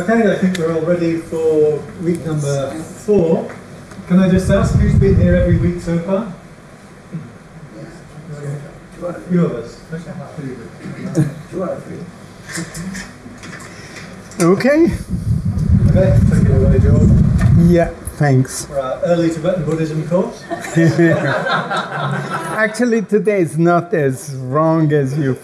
Okay, I think we're all ready for week number four. Can I just ask who's been here every week so far? A few of us. Okay. Okay, take it away, George. Yeah, thanks. For our early Tibetan Buddhism course. Actually, today is not as wrong as you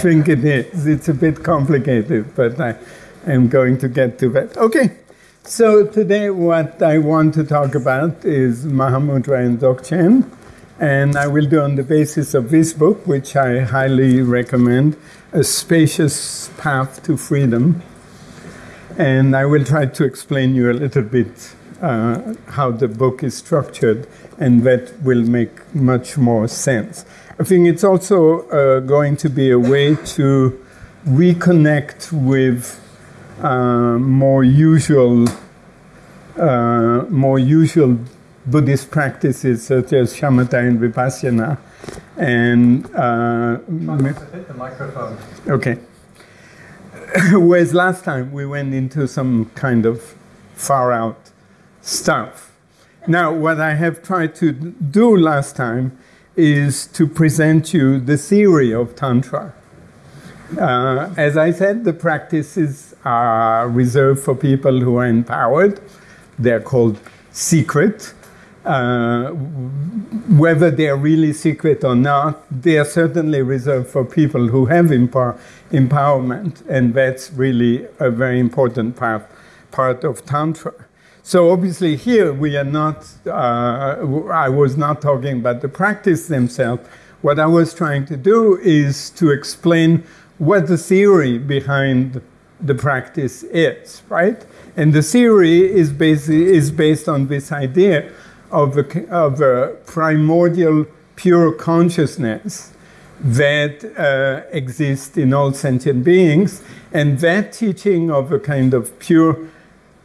think it is. It's a bit complicated, but I am going to get to that. Okay. So today, what I want to talk about is Mahamudra and Dzogchen, and I will do on the basis of this book, which I highly recommend, A Spacious Path to Freedom. And I will try to explain you a little bit uh, how the book is structured, and that will make much more sense. I think it's also uh, going to be a way to reconnect with uh, more usual, uh, more usual Buddhist practices such as shamatha and vipassana, and uh, hit the microphone. okay. Whereas last time we went into some kind of far out stuff. Now, what I have tried to do last time is to present you the theory of Tantra. Uh, as I said, the practices are reserved for people who are empowered. They're called secret. Uh, whether they're really secret or not, they are certainly reserved for people who have empower- empowerment, and that's really a very important part, part of Tantra. So obviously here we are not, uh, I was not talking about the practice themselves. What I was trying to do is to explain what the theory behind the practice is, right? And the theory is based, is based on this idea of a, of a primordial pure consciousness that uh, exists in all sentient beings. And that teaching of a kind of pure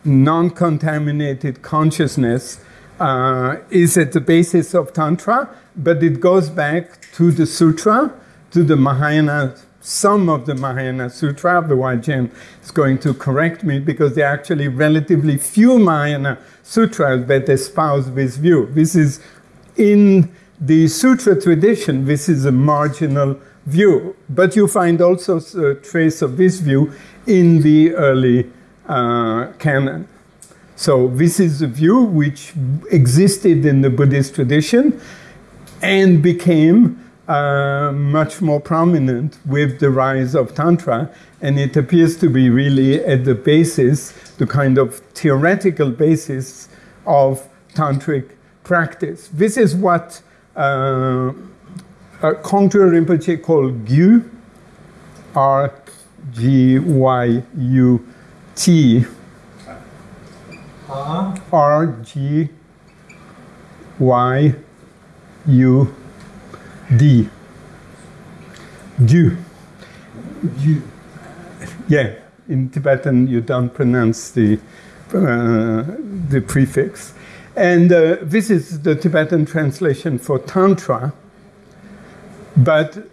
non contaminated consciousness uh, is at the basis of Tantra, but it goes back to the Sutra, to the Mahayana, some of the Mahayana Sutra. Otherwise, Jen is going to correct me because there are actually relatively few Mahayana sutras that espouse this view. This is in the Sutra tradition, this is a marginal view, but you find also a trace of this view in the early uh, canon. So this is a view which existed in the Buddhist tradition and became uh, much more prominent with the rise of Tantra, and it appears to be really at the basis, the kind of theoretical basis of tantric practice. This is what uh, a Kongtrul Rinpoche called Gyu, R G Y U T R. R G Y U D. Gyu. You. Yeah, in Tibetan you don't pronounce the, uh, the prefix. And uh, this is the Tibetan translation for Tantra. But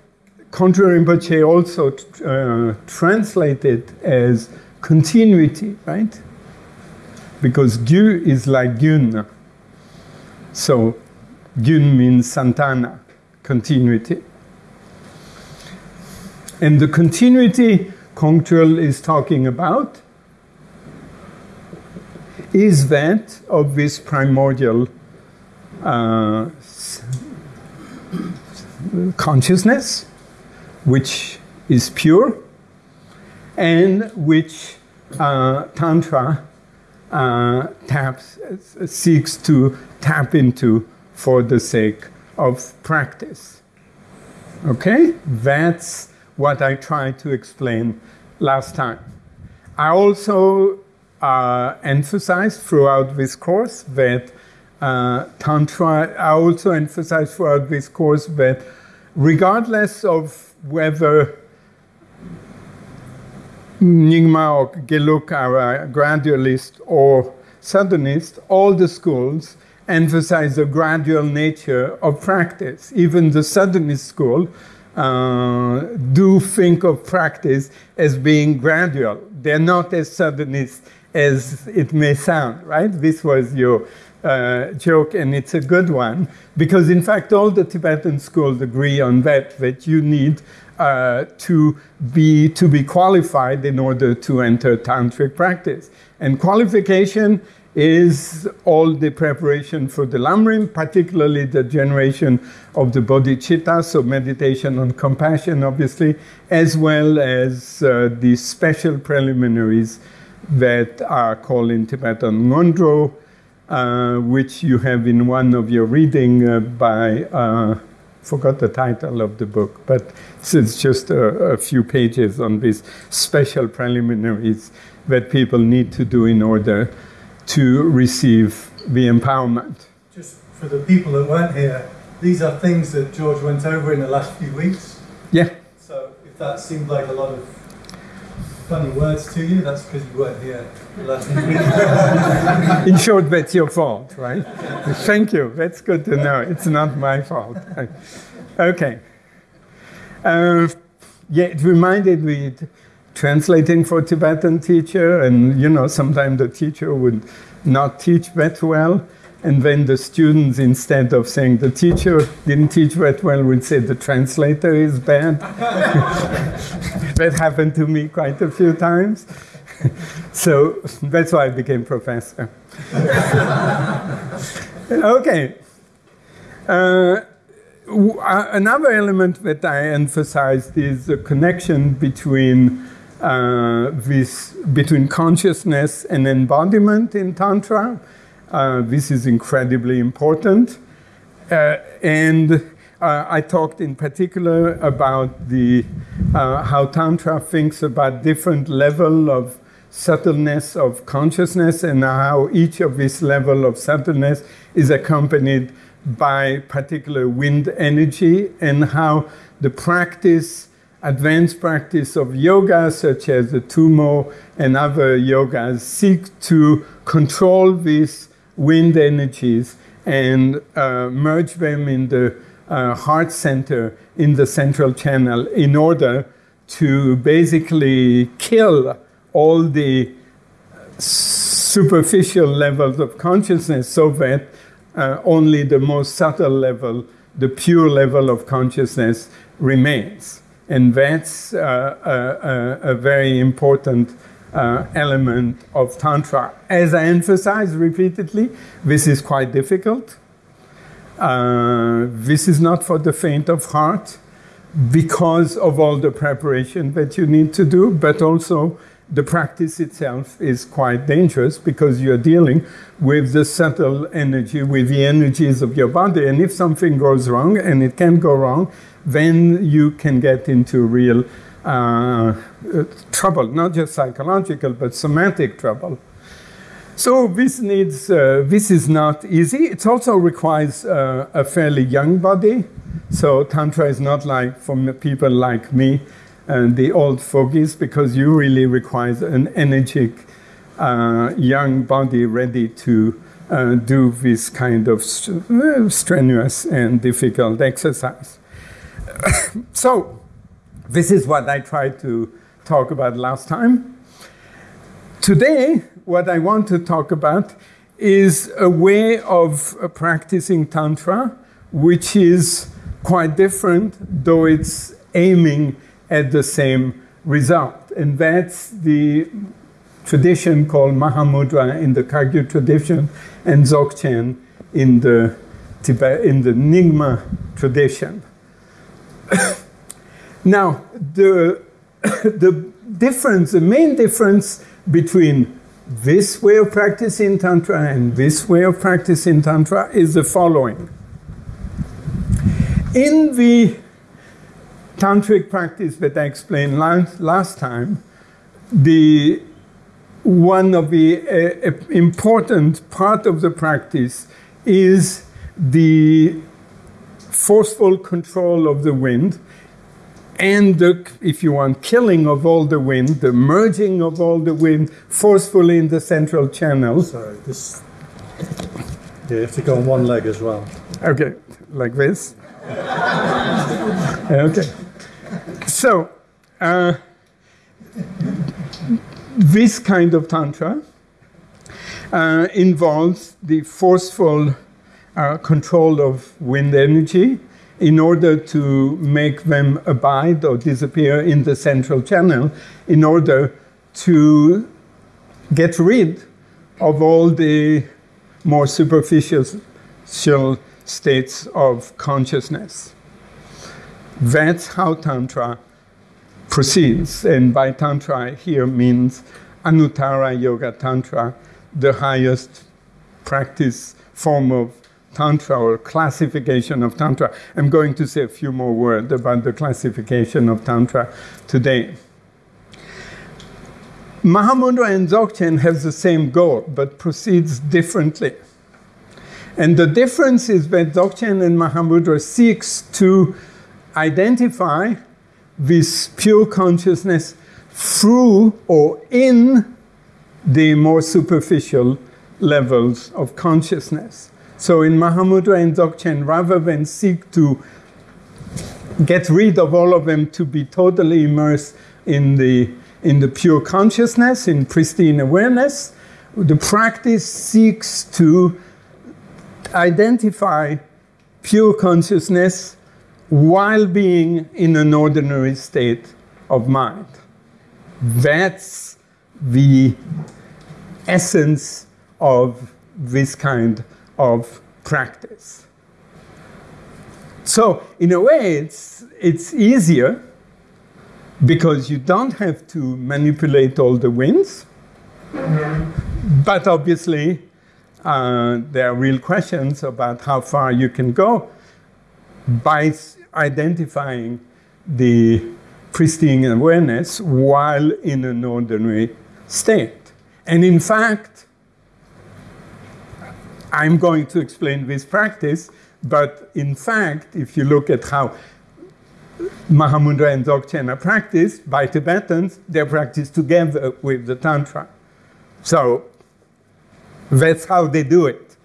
Kongtrul Rinpoche also uh, translated as continuity, right? Because Gyu is like Gyun. So Gyun means Santana, continuity. And the continuity Kongtrul is talking about is that of this primordial uh, consciousness, which is pure and which uh, Tantra uh, taps, seeks to tap into for the sake of practice. Okay? That's what I tried to explain last time. I also uh, emphasized throughout this course that uh, Tantra, I also emphasized throughout this course that regardless of whether Nyingma or Geluk are a gradualist or suddenist, all the schools emphasize the gradual nature of practice. Even the suddenist school uh, do think of practice as being gradual. They're not as suddenist as it may sound, right? This was your uh, joke, and it's a good one because, in fact, all the Tibetan schools agree on that. That you need uh, to be to be qualified in order to enter tantric practice, and qualification is all the preparation for the Lamrim, particularly the generation of the bodhicitta, so meditation on compassion, obviously, as well as uh, the special preliminaries that are called in Tibetan ngondro, uh, which you have in one of your reading uh, by, uh, forgot the title of the book, but it's just a, a few pages on these special preliminaries that people need to do in order to receive the empowerment. Just for the people that weren't here, these are things that George went over in the last few weeks. Yeah. So if that seemed like a lot of funny words to you, that's because you weren't here the last few weeks. In short, that's your fault, right? Thank you. That's good to know. It's not my fault. Okay. Uh, yeah, it reminded me translating for Tibetan teacher, and you know, sometimes the teacher would not teach that well, and then the students, instead of saying the teacher didn't teach that well, would say the translator is bad. that happened to me quite a few times. so that's why I became professor. okay. Uh, another element that I emphasized is the connection between uh, this between consciousness and embodiment in Tantra. Uh, this is incredibly important. Uh, and uh, I talked in particular about the, uh, how Tantra thinks about different level of subtleness of consciousness and how each of this level of subtleness is accompanied by particular wind energy and how the practice advanced practice of yoga, such as the Tummo and other yogas, seek to control these wind energies and uh, merge them in the uh, heart center in the central channel in order to basically kill all the superficial levels of consciousness so that uh, only the most subtle level, the pure level of consciousness remains. And that's uh, a, a, very important uh, element of Tantra. As I emphasize repeatedly, this is quite difficult. Uh, this is not for the faint of heart because of all the preparation that you need to do, but also the practice itself is quite dangerous because you're dealing with the subtle energy, with the energies of your body. And if something goes wrong, and it can go wrong, then you can get into real uh, trouble, not just psychological, but somatic trouble. So this needs, uh, this is not easy. It also requires uh, a fairly young body. So Tantra is not like for people like me the old fogies, because you really require an energetic uh, young body ready to uh, do this kind of st strenuous and difficult exercise. so, this is what I tried to talk about last time. Today, what I want to talk about is a way of uh, practicing Tantra, which is quite different, though it's aiming at the same result. And that's the tradition called Mahamudra in the Kagyu tradition and Dzogchen in the Tibet, in the Nyingma tradition. now, the, the difference, the main difference between this way of practicing Tantra and this way of practicing Tantra is the following. In the tantric practice that I explained last, last time, the one of the uh, important part of the practice is the forceful control of the wind and the, if you want, killing of all the wind, the merging of all the wind forcefully in the central channel. Sorry, this. Yeah, you have to go on one leg as well. Okay, like this. okay. So, uh, this kind of tantra uh, involves the forceful uh, control of wind energy in order to make them abide or disappear in the central channel, in order to get rid of all the more superficial states of consciousness. That's how Tantra proceeds. And by Tantra here means Anuttara Yoga Tantra, the highest practice form of Tantra or classification of Tantra. I'm going to say a few more words about the classification of Tantra today. Mahamudra and Dzogchen have the same goal, but proceeds differently. And the difference is that Dzogchen and Mahamudra seeks to identify this pure consciousness through or in the more superficial levels of consciousness. So in Mahamudra and Dzogchen, rather than seek to get rid of all of them to be totally immersed in the, in the pure consciousness, in pristine awareness, the practice seeks to identify pure consciousness while being in an ordinary state of mind. That's the essence of this kind of practice. So, in a way, it's, it's easier because you don't have to manipulate all the winds. But obviously, uh, there are real questions about how far you can go by identifying the pristine awareness while in an ordinary state. And in fact, I'm going to explain this practice, but in fact, if you look at how Mahamudra and Dzogchen are practiced by Tibetans, they're practiced together with the Tantra. So that's how they do it.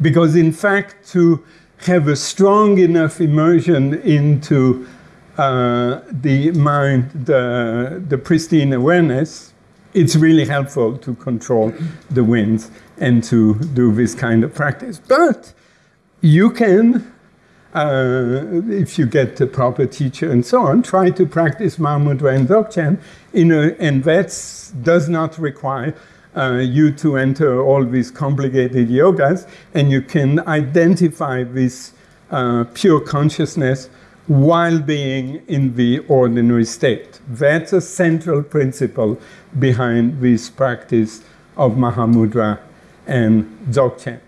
Because in fact, to have a strong enough immersion into uh, the mind, the, the pristine awareness, it's really helpful to control the winds and to do this kind of practice. But you can, uh, if you get the proper teacher and so on, try to practice Mahamudra and Dzogchen, in a, and that does not require uh, you to enter all these complicated yogas, and you can identify this uh, pure consciousness while being in the ordinary state. That's a central principle behind this practice of Mahamudra and Dzogchen.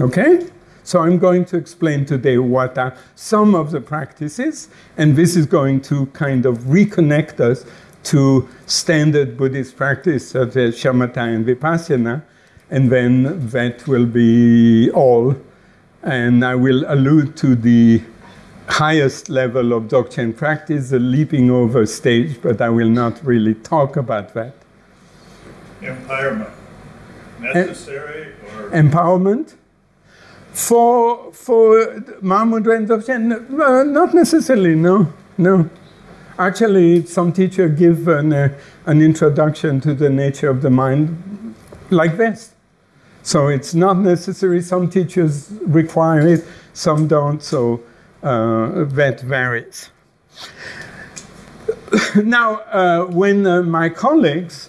Okay? So I'm going to explain today what are some of the practices, and this is going to kind of reconnect us to standard Buddhist practice such as shamatha and vipassana, and then that will be all. And I will allude to the highest level of Dzogchen practice, the leaping over stage, but I will not really talk about that. Empowerment. Necessary or? Empowerment? For, for Mahamudra and Dzogchen, uh, not necessarily, no, no. Actually, some teacher give an, uh, an introduction to the nature of the mind like this. So it's not necessary. Some teachers require it, some don't. So uh, that varies. now, uh, when uh, my colleagues,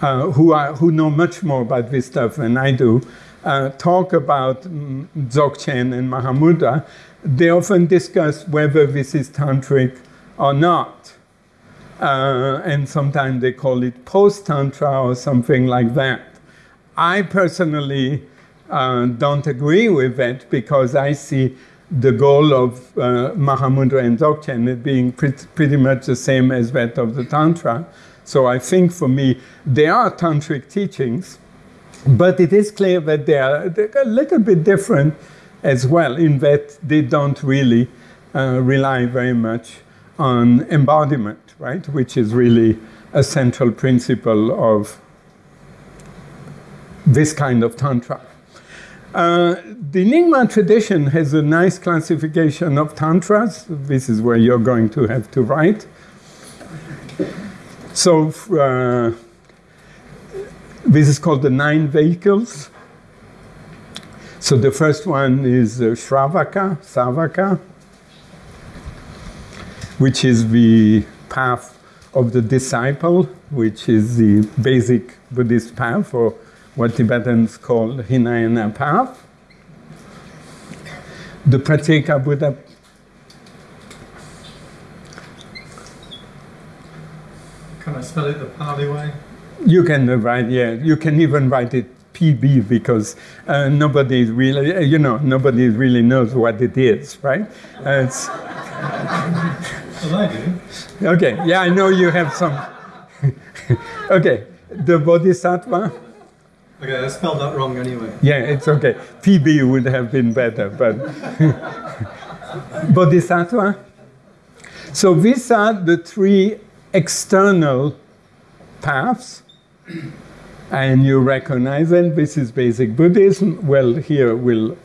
uh, who, are, who know much more about this stuff than I do, uh, talk about mm, Dzogchen and Mahamudra, they often discuss whether this is tantric or not. Uh, and sometimes they call it post tantra or something like that. I personally uh, don't agree with that because I see the goal of uh, Mahamudra and Dzogchen being pretty, pretty much the same as that of the Tantra. So I think for me, they are tantric teachings, but it is clear that they are, a little bit different as well, in that they don't really uh, rely very much on embodiment, right? Which is really a central principle of this kind of Tantra. Uh, the Nyingma tradition has a nice classification of tantras. This is where you're going to have to write. So, uh, this is called the nine vehicles. So, the first one is uh, Shravaka, Savaka, which is the path of the disciple, which is the basic Buddhist path, or what Tibetans call Hinayana path. The Pratyeka Buddha Can I spell it the Pali way? You can write, yeah. You can even write it PB because uh, nobody really, uh, you know, nobody really knows what it is, right? Uh, it's, Well, I do. okay, yeah, I know you have some. okay, the Bodhisattva. Okay, I spelled that wrong anyway. Yeah, it's okay. PB would have been better, but Bodhisattva. So these are the three external paths, and you recognize them. This is basic Buddhism. Well, here we'll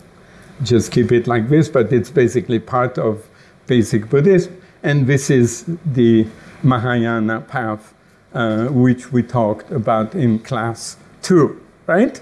just keep it like this, but it's basically part of basic Buddhism. And this is the Mahayana path, uh, which we talked about in class two, right?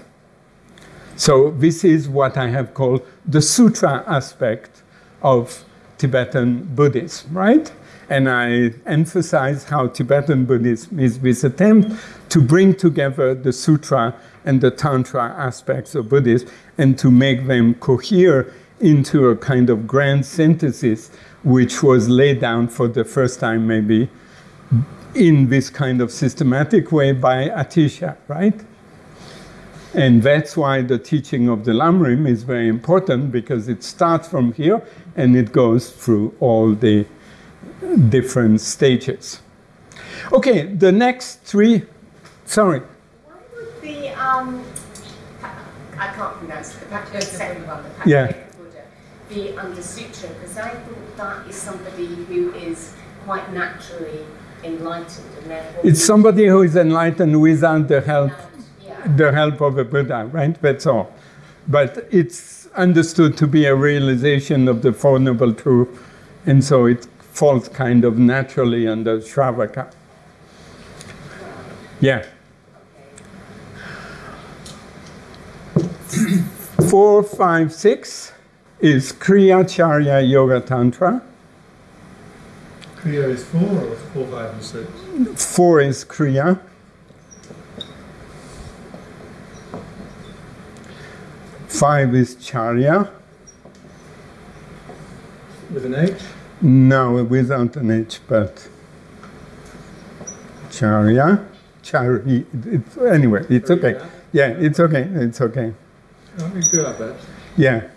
So this is what I have called the sutra aspect of Tibetan Buddhism, right? And I emphasize how Tibetan Buddhism is this attempt to bring together the sutra and the tantra aspects of Buddhism and to make them cohere into a kind of grand synthesis which was laid down for the first time maybe in this kind of systematic way by Atisha, right? And that's why the teaching of the Lamrim is very important because it starts from here and it goes through all the different stages. Okay, the next three, sorry, Why would the um, I can't pronounce it, the the second one, the Yeah. Be under sutra? Because I thought that is somebody who is quite naturally enlightened and therefore. it's somebody who is enlightened without the help, Yeah. the help of a Buddha, right? That's all. But it's understood to be a realization of the Four Noble Truth, and so it falls kind of naturally under Shravaka. Yeah. Four, five, six is Kriya Charya Yoga Tantra. Kriya is four or four, five, and six? Four is Kriya. Five is Charya. With an H? No, without an H, but Charya. Chari. It's, anyway, it's okay. Yeah, it's okay. It's okay. Oh, we do best. Yeah.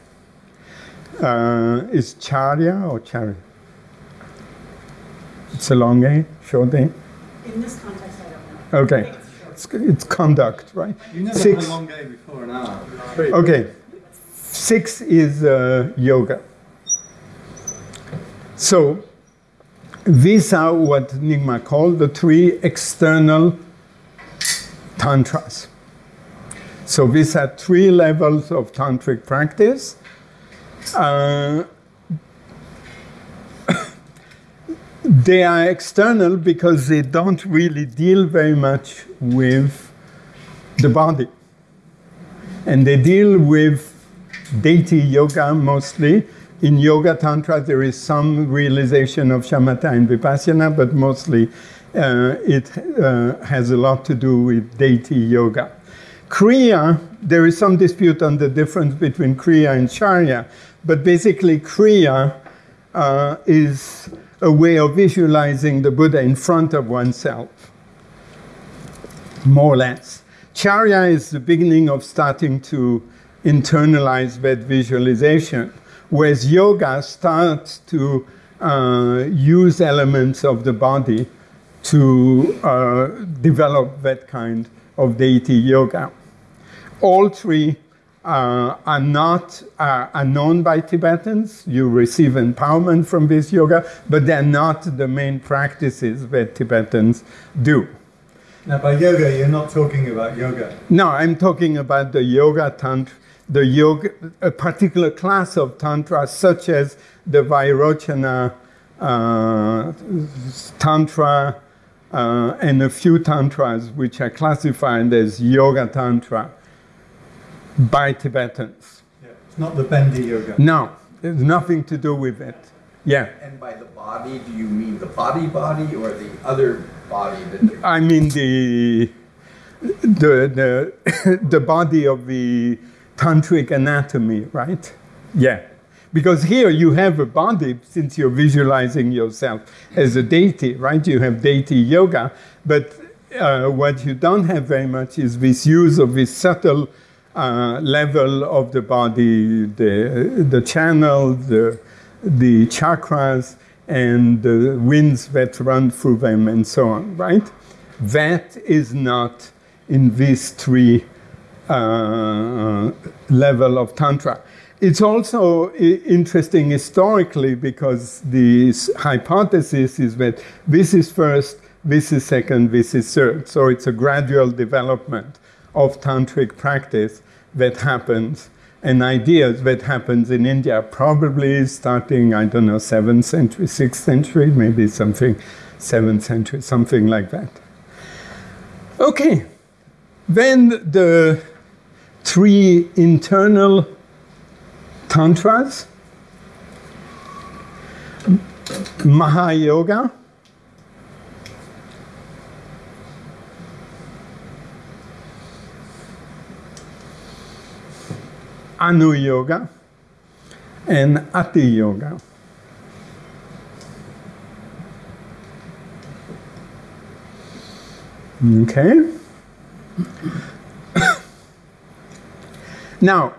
Uh, is Charya or Chari? It's a long A, short A. In this context, I don't know. Okay. It's, it's conduct, right? You never Six. had a long day before an hour. Three. Okay. Six is uh, yoga. So these are what Nyingma called the three external tantras. So these are three levels of tantric practice. Uh, they are external because they don't really deal very much with the body and they deal with deity yoga mostly. In Yoga Tantra, there is some realization of shamatha and vipassana, but mostly uh, it uh, has a lot to do with deity yoga. Kriya, there is some dispute on the difference between Kriya and Charya, but basically, Kriya uh, is a way of visualizing the Buddha in front of oneself more or less. Charya is the beginning of starting to internalize that visualization, whereas yoga starts to uh, use elements of the body to uh, develop that kind of deity yoga. All three uh, are not uh, are known by Tibetans. You receive empowerment from this yoga, but they're not the main practices that Tibetans do. Now, by yoga, you're not talking about yoga. No, I'm talking about the yoga tantra, the yoga, a particular class of tantra, such as the Vairochana uh, tantra, uh, and a few tantras which are classified as yoga tantra by Tibetans. Yeah. It's not the bendy yoga. No, there's nothing to do with it. Yeah, And by the body, do you mean the body body or the other body that I mean the the the the body of the tantric anatomy, right? Yeah. Because here you have a body, since you're visualizing yourself as a deity, right? You have deity yoga, but uh, what you don't have very much is this use of this subtle uh, level of the body, the, the channel, the, the chakras, and the winds that run through them, and so on, right? That is not in these three uh, level of tantra. It's also interesting historically because the hypothesis is that this is first, this is second, this is third. So it's a gradual development of tantric practice that happens and ideas that happens in India, probably starting, I don't know, 7th century, 6th century, maybe something, 7th century, something like that. Okay, then the three internal tantras Mahayoga, Anu Yoga, and Ati Yoga. Okay. now,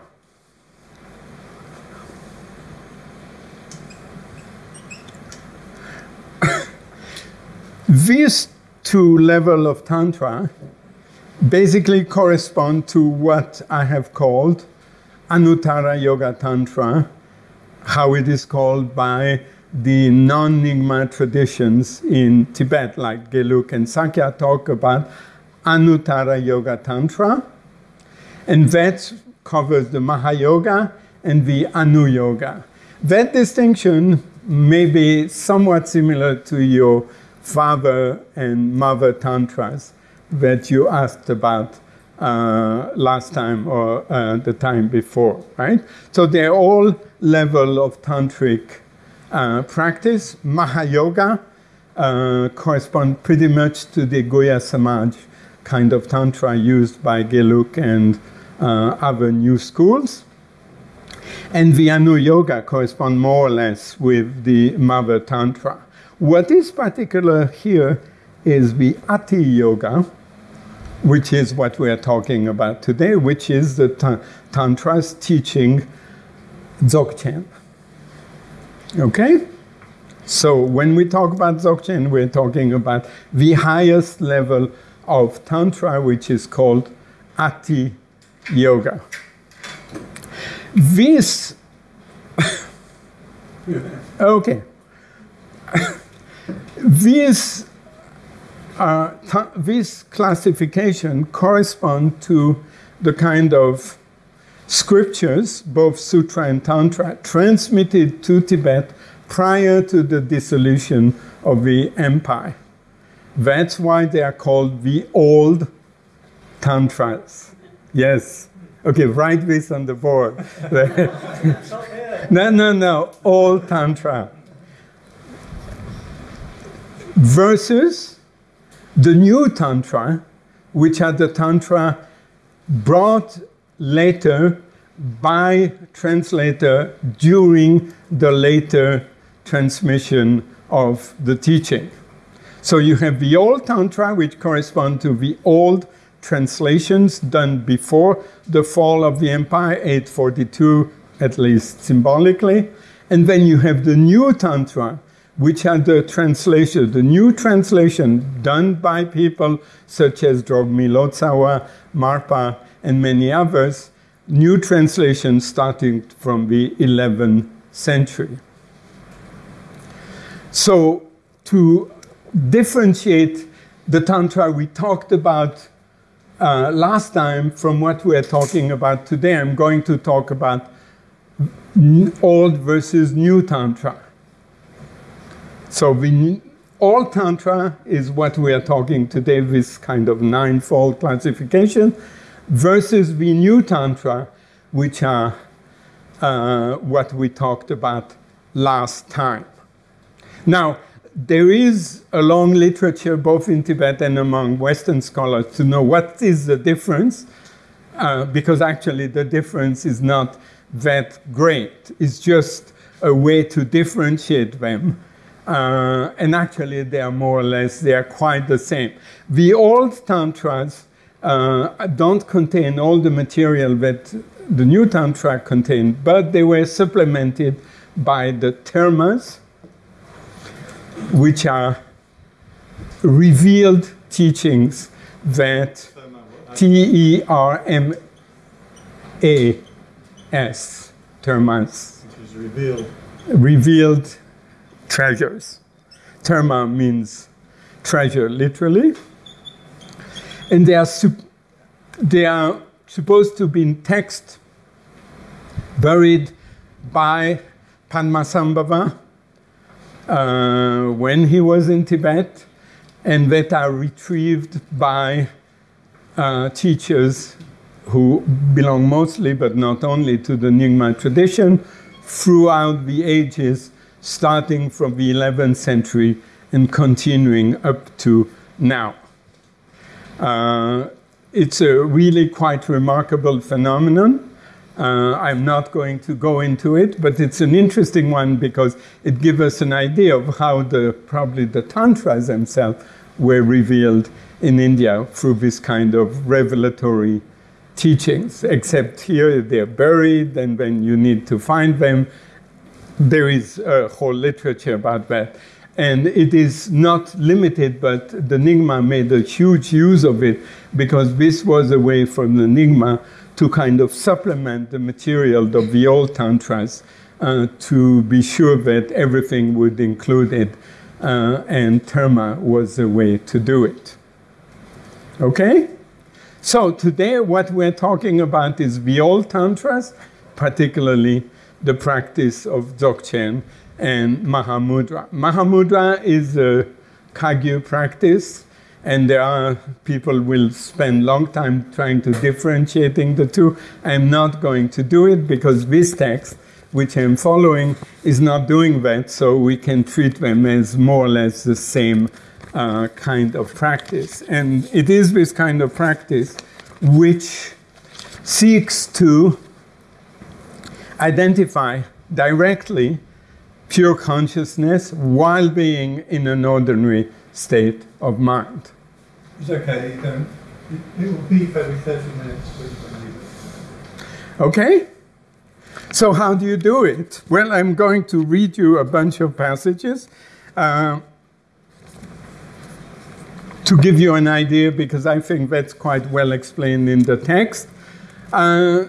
these two level of tantra basically correspond to what I have called Anuttara Yoga Tantra, how it is called by the non-Nyingma traditions in Tibet, like Geluk and Sakya talk about Anuttara Yoga Tantra, and that covers the Mahayoga and the Anu Yoga. That distinction may be somewhat similar to your father and mother tantras that you asked about last time or uh, the time before, right? So they're all level of tantric uh, practice. Mahayoga uh, correspond pretty much to the Guhyasamaja kind of tantra used by Geluk and uh, other new schools. And the Anu Yoga correspond more or less with the Mother Tantra. What is particular here is the Ati Yoga, which is what we are talking about today, which is the ta- Tantra's teaching Dzogchen. Okay? So when we talk about Dzogchen, we're talking about the highest level of Tantra, which is called Ati Yoga. This, okay, this, uh, this classification correspond to the kind of scriptures, both sutra and tantra, transmitted to Tibet prior to the dissolution of the empire. That's why they are called the old tantras. Yes. Okay, write this on the board. no, no, no. Old tantra. Versus the new tantra, which are the tantra brought later by translator during the later transmission of the teaching. So you have the old tantra, which correspond to the old translations done before the fall of the empire, 842 at least symbolically, and then you have the new tantra, which are the translation, the new translation done by people such as Drogmi Lotsawa, Marpa, and many others, new translations starting from the 11th century. So, to differentiate the Tantra we talked about uh, last time, from what we're talking about today, I'm going to talk about old versus new Tantra. So the old Tantra is what we are talking today, this kind of ninefold classification, versus the new Tantra, which are uh, what we talked about last time. Now, there is a long literature, both in Tibet and among Western scholars, to know what is the difference, uh, because actually the difference is not that great. It's just a way to differentiate them. Uh, and actually, they are more or less, they are quite the same. The old tantras uh, don't contain all the material that the new tantra contained, but they were supplemented by the termas, which are revealed teachings that T E R M A S, termas, Which is revealed. revealed treasures. Terma means treasure, literally. And they are, they are supposed to be in text buried by Padmasambhava uh, when he was in Tibet, and that are retrieved by uh, teachers who belong mostly, but not only, to the Nyingma tradition throughout the ages, starting from the 11th century and continuing up to now. Uh, it's a really quite remarkable phenomenon. Uh, I'm not going to go into it, but it's an interesting one because it gives us an idea of how the probably the tantras themselves were revealed in India through this kind of revelatory teachings. Except here they're buried, and then you need to find them, there is a whole literature about that. And it is not limited, but the Nyingma made a huge use of it because this was a way for the Nyingma to kind of supplement the material of the old tantras uh, to be sure that everything would include it, uh, and terma was a way to do it. Okay? So today, what we're talking about is the old tantras, particularly the practice of Dzogchen and Mahamudra. Mahamudra is a Kagyu practice, and there are people will spend long time trying to differentiating the two. I'm not going to do it because this text, which I'm following, is not doing that, so we can treat them as more or less the same uh, kind of practice. And it is this kind of practice which seeks to identify directly pure consciousness while being in an ordinary state of mind. It's okay, you don't. It, will beep every 30 minutes. but you can leave it. Okay? So, how do you do it? Well, I'm going to read you a bunch of passages uh, to give you an idea because I think that's quite well explained in the text. Uh,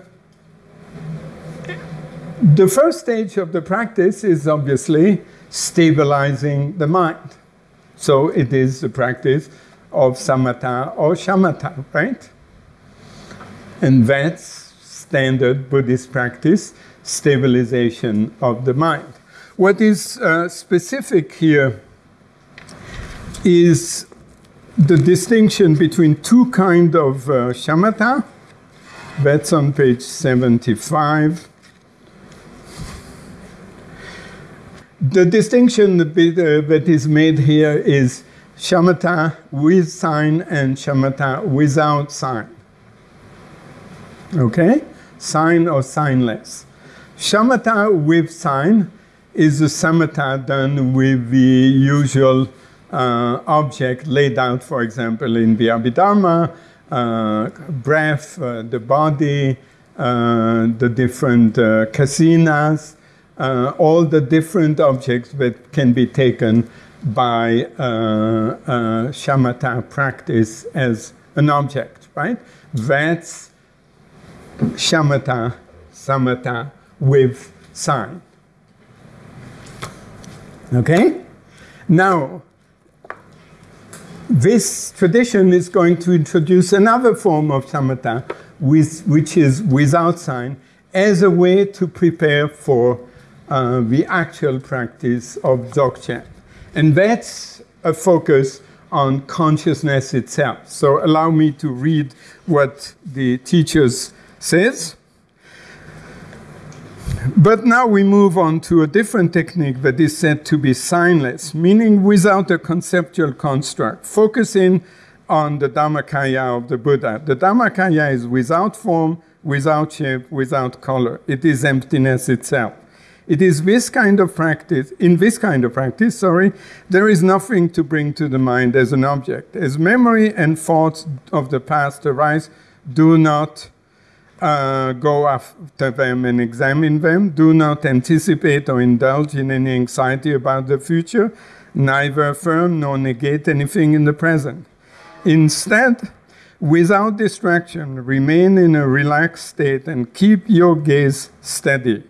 the first stage of the practice is obviously stabilizing the mind. So, it is the practice of samatha or shamatha, right? And that's standard Buddhist practice, stabilization of the mind. What is uh, specific here is the distinction between two kind of uh, shamatha. That's on page 75. The distinction uh, that is made here is shamatha with sign and shamatha without sign. Okay? Sign or signless. Shamatha with sign is a samatha done with the usual uh, object laid out, for example, in the Abhidharma, uh, breath, uh, the body, uh, the different uh, kasinas, uh, all the different objects that can be taken by uh, uh, shamatha practice as an object, right? That's shamatha, samatha with sign. Okay? Now, this tradition is going to introduce another form of samatha, with, which is without sign, as a way to prepare for uh, the actual practice of Dzogchen. And that's a focus on consciousness itself. So allow me to read what the teachers says. But now we move on to a different technique that is said to be signless, meaning without a conceptual construct, focusing on the Dharmakaya of the Buddha. The Dharmakaya is without form, without shape, without color. It is emptiness itself. It is this kind of practice, in this kind of practice, sorry, there is nothing to bring to the mind as an object. As memory and thoughts of the past arise, do not uh, go after them and examine them. Do not anticipate or indulge in any anxiety about the future. Neither affirm nor negate anything in the present. Instead, without distraction, remain in a relaxed state and keep your gaze steady.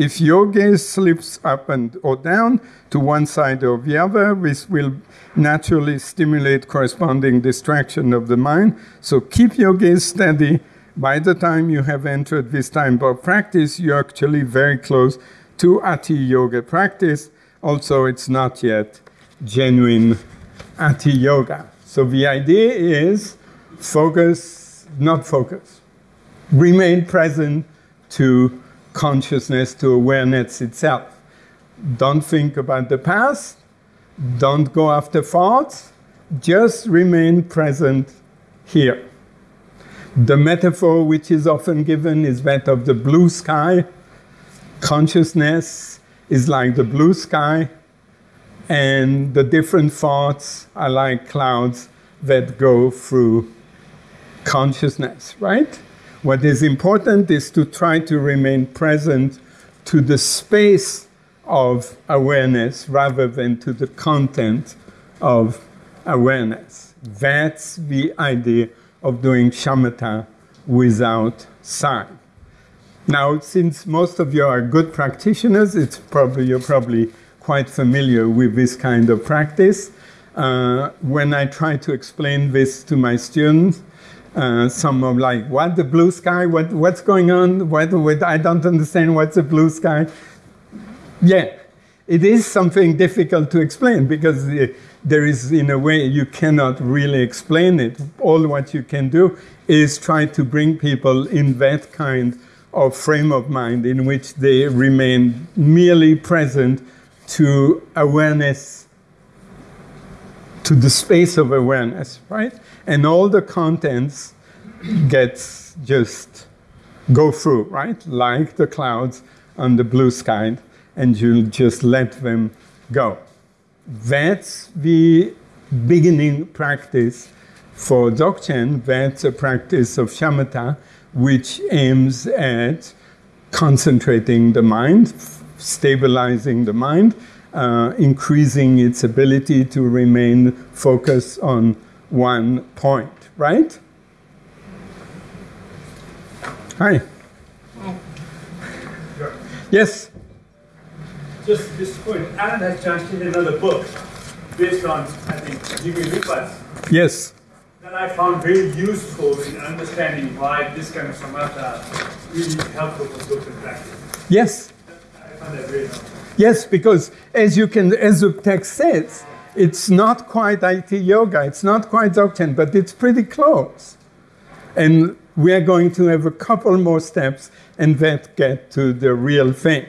If your gaze slips up and or down to one side or the other, this will naturally stimulate corresponding distraction of the mind. So keep your gaze steady. By the time you have entered this time of practice, you're actually very close to Ati Yoga practice. Also, it's not yet genuine Ati Yoga. So the idea is focus, not focus. Remain present to consciousness, to awareness itself. Don't think about the past. Don't go after thoughts. Just remain present here. The metaphor which is often given is that of the blue sky. Consciousness is like the blue sky, and the different thoughts are like clouds that go through consciousness, right? What is important is to try to remain present to the space of awareness rather than to the content of awareness. That's the idea of doing shamatha without sign. Now, since most of you are good practitioners, it's probably you're probably quite familiar with this kind of practice. Uh, when I try to explain this to my students, uh, some are like, "What the blue sky? What what's going on? What, what I don't understand. What's a blue sky?" Yeah, it is something difficult to explain because there is, in a way, you cannot really explain it. All what you can do is try to bring people in that kind of frame of mind in which they remain merely present to awareness, to the space of awareness, right? And all the contents gets just go through, right? Like the clouds on the blue sky, and you just let them go. That's the beginning practice for Dzogchen. That's a practice of shamatha, which aims at concentrating the mind, stabilizing the mind, uh, increasing its ability to remain focused on one point, right? Hi. Yes. Just this point, Alan has translated another book based on, I think, Jimmy Lupas Yes. that I found very useful in understanding why this kind of samatha really helpful for social practice. Yes. I found that very helpful. Yes, because as you can, as the text says, it's not quite Ati Yoga, it's not quite Dzogchen, but it's pretty close. And we are going to have a couple more steps and that get to the real thing.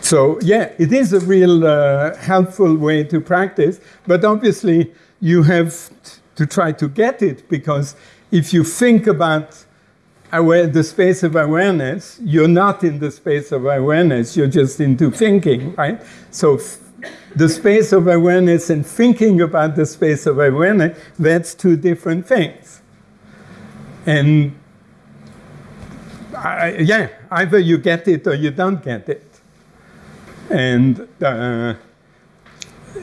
So, yeah, it is a real uh, helpful way to practice, but obviously you have to try to get it because if you think about aware, the space of awareness, you're not in the space of awareness, you're just into thinking, right? So, the space of awareness and thinking about the space of awareness, that's two different things. And I, yeah, either you get it or you don't get it. And, uh,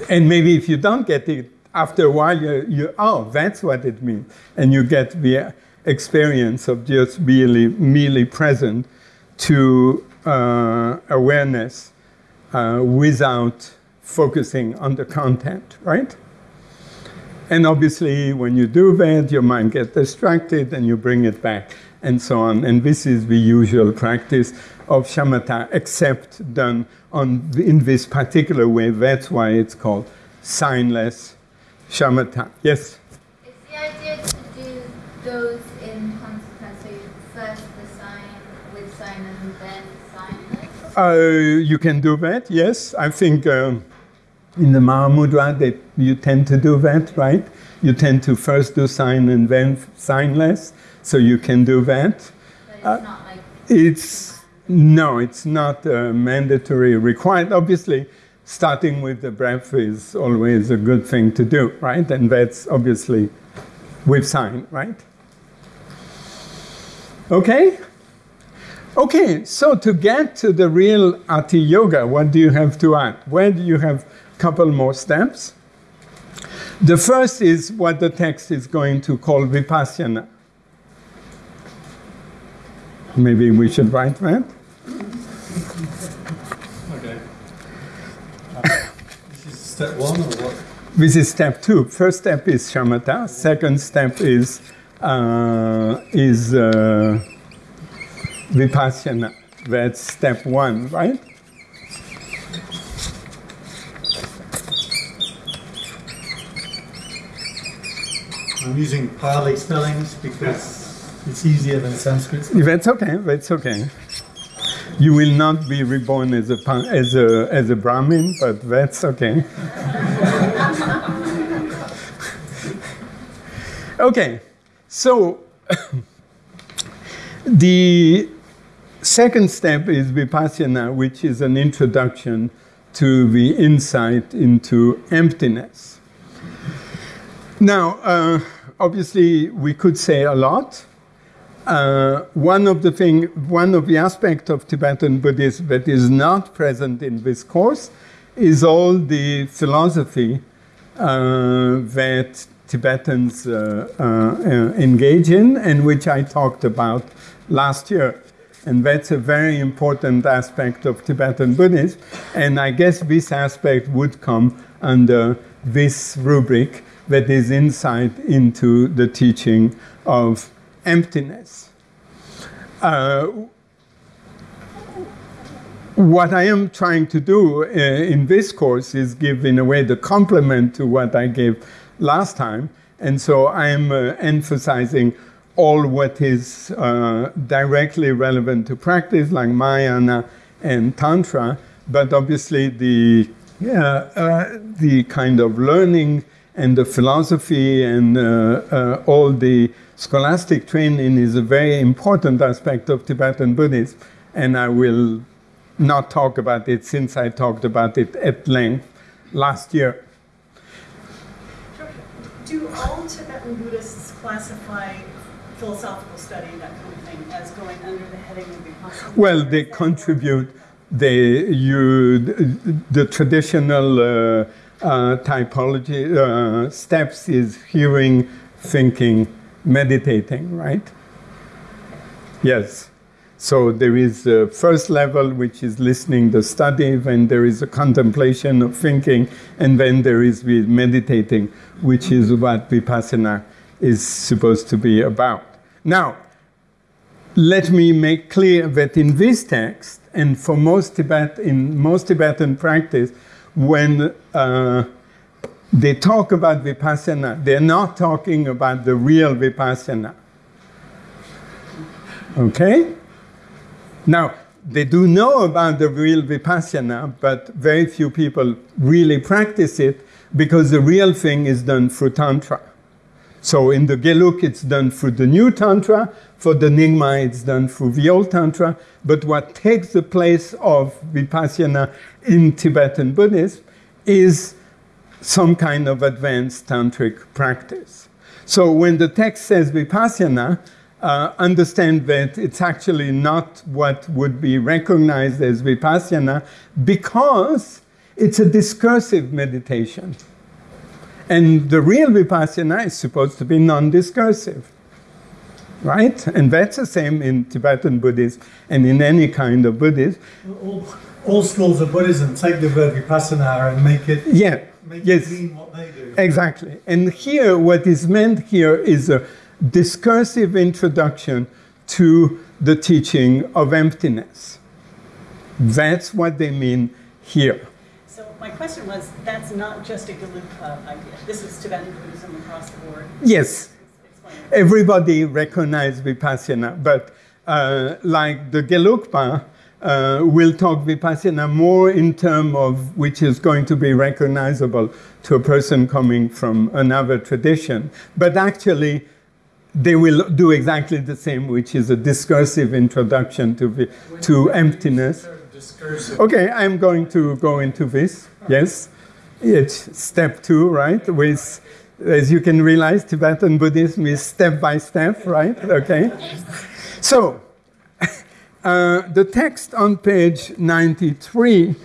and maybe if you don't get it, after a while, you, you, oh, that's what it means. And you get the experience of just really, merely present to uh, awareness uh, without focusing on the content, right? And obviously, when you do that, your mind gets distracted and you bring it back and so on. And this is the usual practice of shamatha, except done on, in this particular way. That's why it's called signless shamatha. Yes? Is the idea to do those in consequence? So you first the sign with sign and then signless? Uh, you can do that, yes. I think um, in the Mahamudra that you tend to do that, right? You tend to first do sign and then signless, so you can do that. But it's Uh, not like It's no, it's not uh, mandatory required. Obviously, starting with the breath is always a good thing to do, right? And that's obviously with sign, right? Okay? Okay, so to get to the real Ati Yoga, what do you have to add? Where do you have couple more steps? The first is what the text is going to call vipassana. Maybe we should write that. Okay. Uh, this is step one or what? This is step two. First step is shamatha. Second step is uh, is uh, vipassana. That's step one, right? I'm using Pali spellings because it's easier than Sanskrit. That's okay. That's okay. You will not be reborn as a as a as a Brahmin, but that's okay. okay, so the second step is vipassana, which is an introduction to the insight into emptiness. Now, uh, obviously, we could say a lot. Uh, one of the thing, one of the aspects of Tibetan Buddhism that is not present in this course is all the philosophy uh, that Tibetans uh, uh, engage in, and which I talked about last year. And that's a very important aspect of Tibetan Buddhism. And I guess this aspect would come under this rubric that is insight into the teaching of emptiness. Uh, what I am trying to do uh, in this course is give, in a way, the complement to what I gave last time. And so I am uh, emphasizing all what is uh, directly relevant to practice, like Mahayana and Tantra, but obviously the, uh, the kind of learning and the philosophy and uh, uh, all the scholastic training is a very important aspect of Tibetan Buddhism, and I will not talk about it since I talked about it at length last year. Do all Tibetan Buddhists classify philosophical study, that kind of thing, as going under the heading of vipassana? Well, they contribute. They you the traditional uh, typology uh, steps is hearing, thinking, meditating, right? Yes. So there is a first level, which is listening, the study, then there is a contemplation of thinking, and then there is meditating, which is what vipassana is supposed to be about. Now, let me make clear that in this text, and for most Tibet, in most Tibetan practice, when uh, they talk about vipassana, they're not talking about the real vipassana. Okay? Now, they do know about the real vipassana, but very few people really practice it because the real thing is done through Tantra. So in the Geluk, it's done through the new Tantra. For the Nyingma, it's done through the old Tantra. But what takes the place of Vipassana in Tibetan Buddhism is some kind of advanced tantric practice. So when the text says Vipassana, uh, understand that it's actually not what would be recognized as Vipassana because it's a discursive meditation. And the real vipassana is supposed to be non discursive. Right? And that's the same in Tibetan Buddhism and in any kind of Buddhism. All, all schools of Buddhism take the word vipassana and make it Yeah, make Yes. it mean what they do. Exactly. And here, what is meant here is a discursive introduction to the teaching of emptiness. That's what they mean here. So my question was, that's not just a Gelugpa idea. This is Tibetan Buddhism across the board. Yes, everybody recognizes Vipassana, but uh, like the Gelugpa, uh, will talk Vipassana more in terms of which is going to be recognizable to a person coming from another tradition. But actually, they will do exactly the same, which is a discursive introduction to, to emptiness. Discursive. Okay, I'm going to go into this. Yes, it's step two, right? With, as you can realize, Tibetan Buddhism is step by step, right? Okay. So, uh, the text on page 93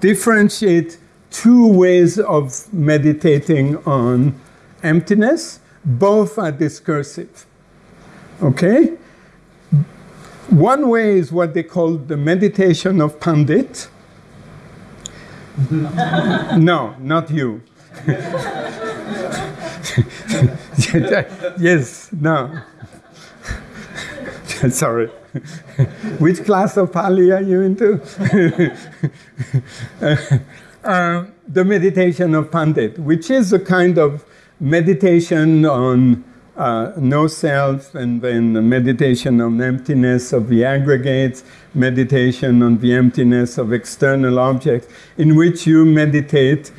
differentiate two ways of meditating on emptiness. Both are discursive. Okay? One way is what they call the meditation of Pandit. no, not you. yes, no. Sorry. Which class of Pali are you into? uh, the meditation of Pandit, which is a kind of meditation on uh, no self, and then the meditation on emptiness of the aggregates, meditation on the emptiness of external objects, in which you meditate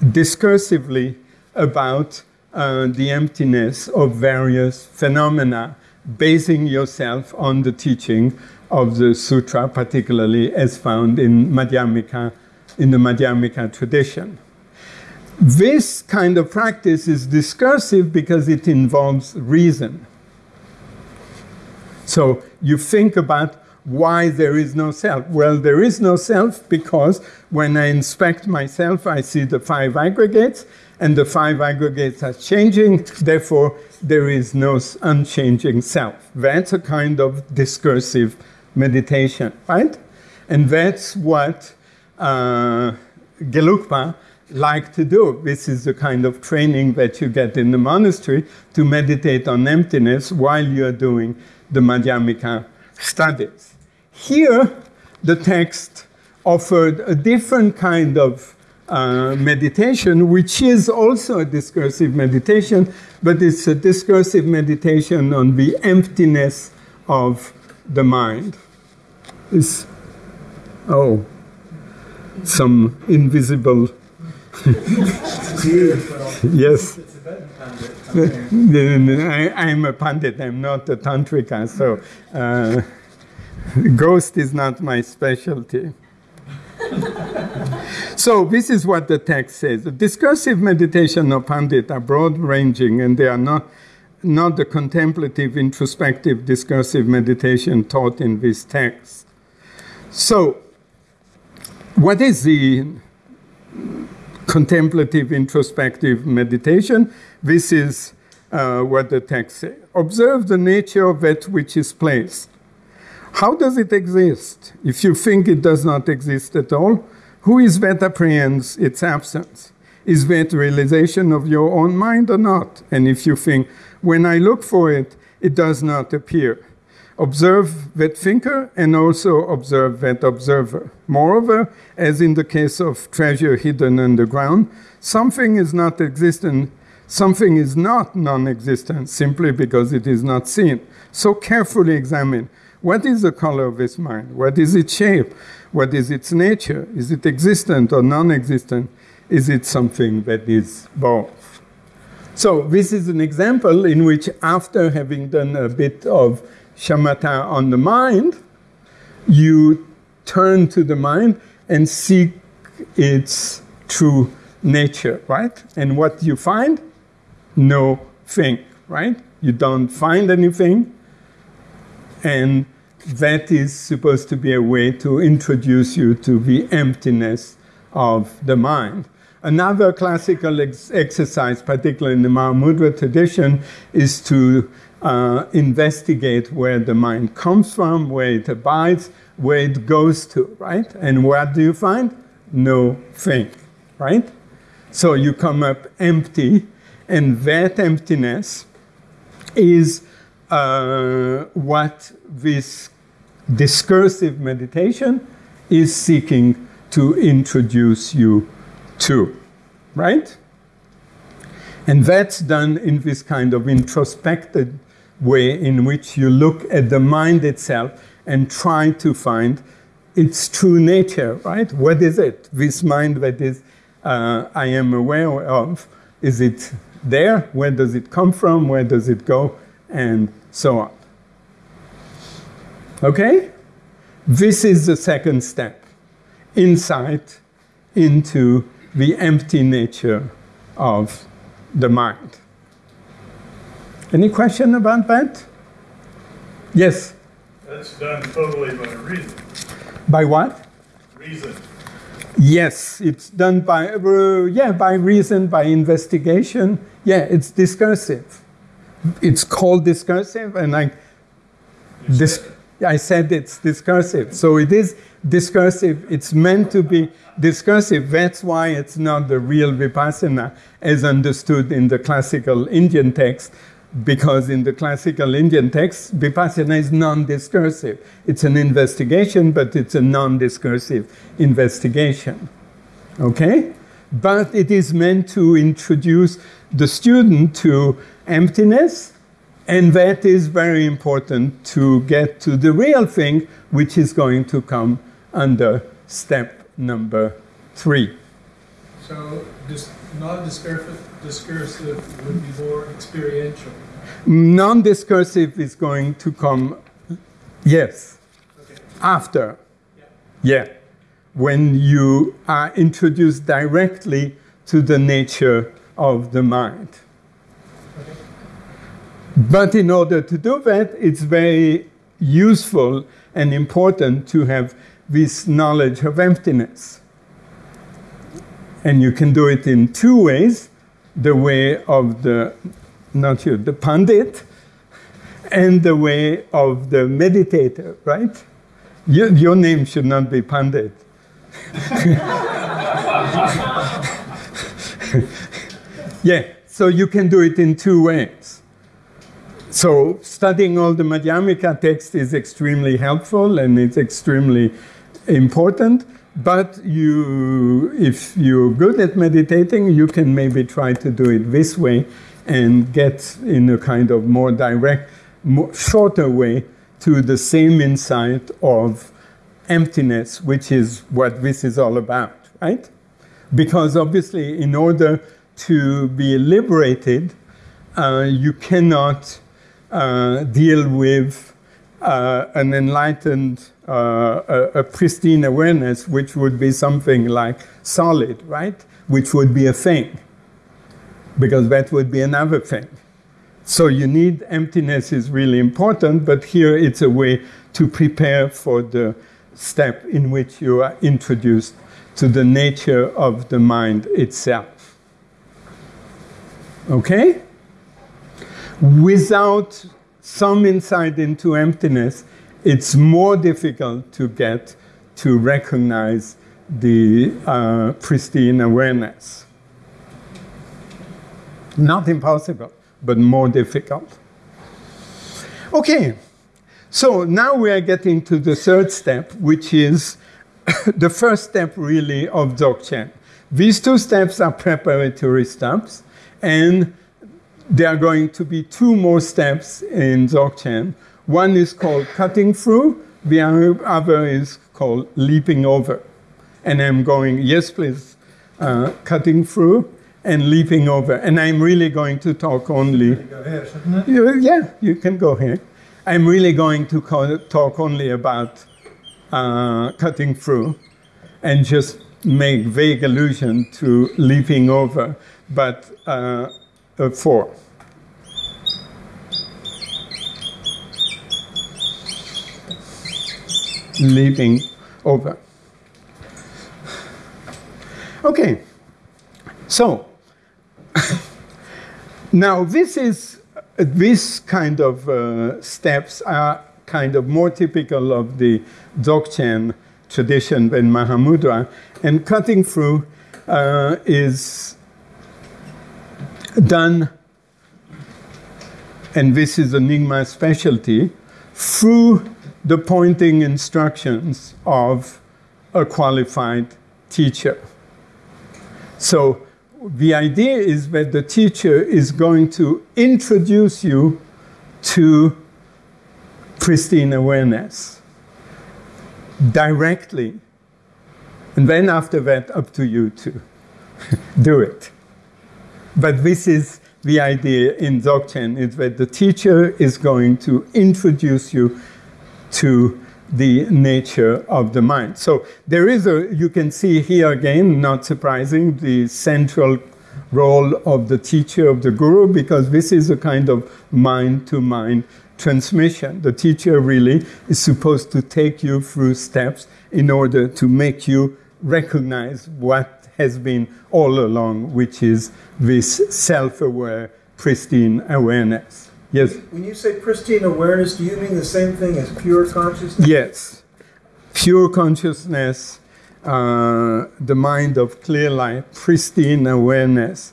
discursively about uh, the emptiness of various phenomena, basing yourself on the teaching of the sutra, particularly as found in Madhyamika, in the Madhyamika tradition. This kind of practice is discursive because it involves reason. So you think about why there is no self. Well, there is no self because when I inspect myself, I see the five aggregates, and the five aggregates are changing, therefore, there is no unchanging self. That's a kind of discursive meditation, right? And that's what uh, Gelugpa like to do. This is the kind of training that you get in the monastery to meditate on emptiness while you are doing the Madhyamika studies. Here, the text offered a different kind of uh, meditation, which is also a discursive meditation, but it's a discursive meditation on the emptiness of the mind. It's, oh, some invisible yes. I, I'm a pandit, I'm not a tantrika, so uh, ghost is not my specialty. so, this is what the text says. The discursive meditation of Pandit are broad ranging and they are not, not the contemplative, introspective, discursive meditation taught in this text. So, what is the contemplative, introspective meditation? This is uh, what the text says. Observe the nature of that which is placed. How does it exist? If you think it does not exist at all, who is that apprehends its absence? Is that realization of your own mind or not? And if you think, when I look for it, it does not appear. Observe that thinker and also observe that observer. Moreover, as in the case of treasure hidden underground, something is not existent, something is not non existent simply because it is not seen. So carefully examine what is the color of this mind? What is its shape? What is its nature? Is it existent or non existent? Is it something that is both? So, this is an example in which, after having done a bit of shamatha on the mind, you turn to the mind and seek its true nature, right? And what you find? No thing, right? You don't find anything, and that is supposed to be a way to introduce you to the emptiness of the mind. Another classical ex- exercise, particularly in the Mahamudra tradition, is to uh, investigate where the mind comes from, where it abides, where it goes to, right? And what do you find? No thing, right? So you come up empty, and that emptiness is uh, what this discursive meditation is seeking to introduce you to, right? And that's done in this kind of introspective way in which you look at the mind itself and try to find its true nature, right? What is it? This mind that is uh, I am aware of. Is it there? Where does it come from? Where does it go? And so on. Okay? This is the second step insight into the empty nature of the mind. Any question about that? Yes. That's done totally by reason. By what? Reason. Yes, it's done by uh, yeah by reason, by investigation. Yeah, it's discursive. It's called discursive, and I dis- I said it's discursive. So it is discursive. It's meant to be discursive. That's why it's not the real vipassana as understood in the classical Indian text, because in the classical Indian text, vipassana is non discursive. It's an investigation, but it's a non discursive investigation. Okay? But it is meant to introduce the student to emptiness, and that is very important to get to the real thing, which is going to come under step number three. So, dis- non discursive would be more experiential. Non discursive is going to come, yes, Okay. after. Yeah. Yeah. When you are introduced directly to the nature of the mind. Okay. But in order to do that, it's very useful and important to have this knowledge of emptiness. And you can do it in two ways the way of the, not you, the Pandit, and the way of the meditator, right? Your, your name should not be Pandit. yeah, so you can do it in two ways. So studying all the Madhyamika text is extremely helpful and it's extremely important. But you, if you're good at meditating, you can maybe try to do it this way and get in a kind of more direct, more shorter way to the same insight of emptiness, which is what this is all about, right? Because obviously, in order to be liberated, uh, you cannot uh, deal with uh, an enlightened, uh, a, a pristine awareness, which would be something like solid, right? Which would be a thing, because that would be another thing. So you need emptiness is really important, but here it's a way to prepare for the step in which you are introduced to the nature of the mind itself. Okay? Without some insight into emptiness, it's more difficult to get to recognize the uh, pristine awareness. Not impossible, but more difficult. Okay, so now we are getting to the third step, which is the first step really of Dzogchen. These two steps are preparatory steps, and there are going to be two more steps in Dzogchen. One is called cutting through, the other is called leaping over. And I'm going, yes, please, uh, cutting through and leaping over. And I'm really going to talk only. Go here, shouldn't it? You- Yeah, you can go here. I'm really going to talk only about uh, cutting through and just make vague allusion to leaping over, but uh, uh, four. Leaping over. Okay, so now this is this kind of uh, steps are kind of more typical of the Dzogchen tradition than Mahamudra, and cutting through uh, is done, and this is Nyingma's specialty, through the pointing instructions of a qualified teacher. So the idea is that the teacher is going to introduce you to pristine awareness directly. And then after that, up to you to do it. But this is the idea in Dzogchen, is that the teacher is going to introduce you to the nature of the mind. So there is a, you can see here again, not surprising, the central role of the teacher, of the guru, because this is a kind of mind to mind transmission. The teacher really is supposed to take you through steps in order to make you recognize what has been all along, which is this self aware, pristine awareness. Yes? When you say pristine awareness, do you mean the same thing as pure consciousness? Yes. Pure consciousness, uh, the mind of clear light, pristine awareness.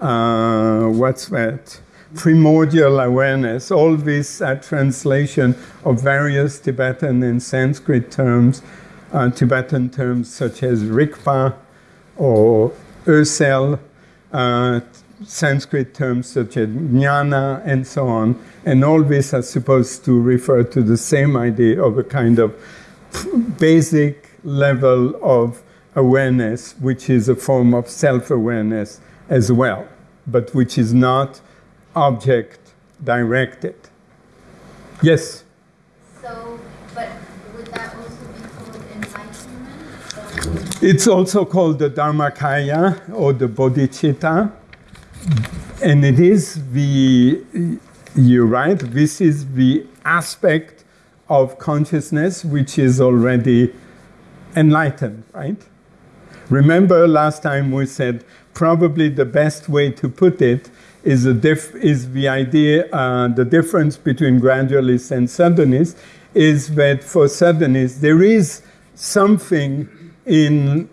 Uh, what's that? Primordial awareness. All these are translation of various Tibetan and Sanskrit terms, uh, Tibetan terms such as Rigpa or Ösel, uh, Sanskrit terms such as jnana and so on. And all these are supposed to refer to the same idea of a kind of basic level of awareness, which is a form of self awareness as well, but which is not object directed. Yes? So, but would that also be called enlightenment? So, It's also called the Dharmakaya or the Bodhicitta. And it is the, you're right, this is the aspect of consciousness which is already enlightened, right? Remember last time we said probably the best way to put it is, is the idea, uh, the difference between gradualists and suddenists is that for suddenists there is something in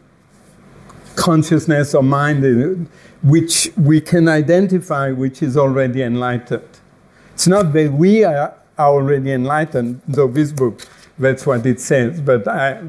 consciousness or mind uh, which we can identify which is already enlightened. It's not that we are already enlightened, though this book, that's what it says, but I,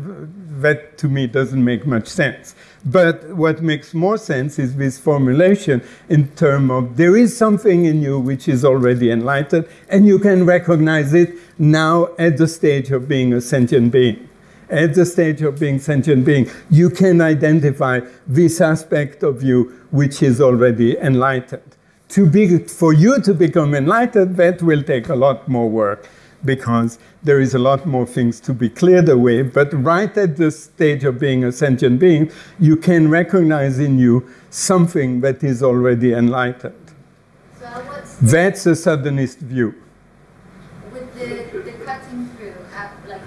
that to me doesn't make much sense. But what makes more sense is this formulation in terms of there is something in you which is already enlightened, and you can recognize it now at the stage of being a sentient being. At the stage of being sentient being, you can identify this aspect of you which is already enlightened. To be, for you to become enlightened, that will take a lot more work because there is a lot more things to be cleared away. But right at the stage of being a sentient being, you can recognize in you something that is already enlightened. so what's That's a suddenist view. with the, the cutting through, at, like,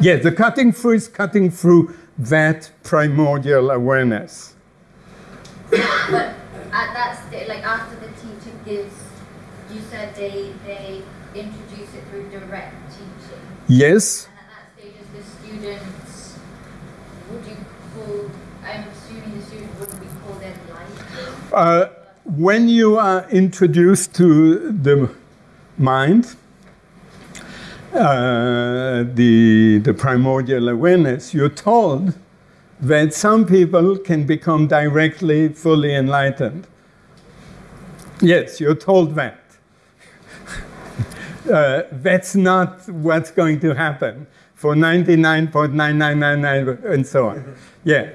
Yeah, the cutting through is cutting through that primordial awareness. but at that stage, like after the teacher gives, you said they, they introduce it through direct teaching. Yes, And at that stage, as the students, would you call, I'm assuming the student wouldn't be called enlightened? uh, when you are introduced to the mind, uh, the, the primordial awareness, you're told that some people can become directly fully enlightened. Yes, you're told that. uh, that's not what's going to happen for 99.9999 and so on. Yeah.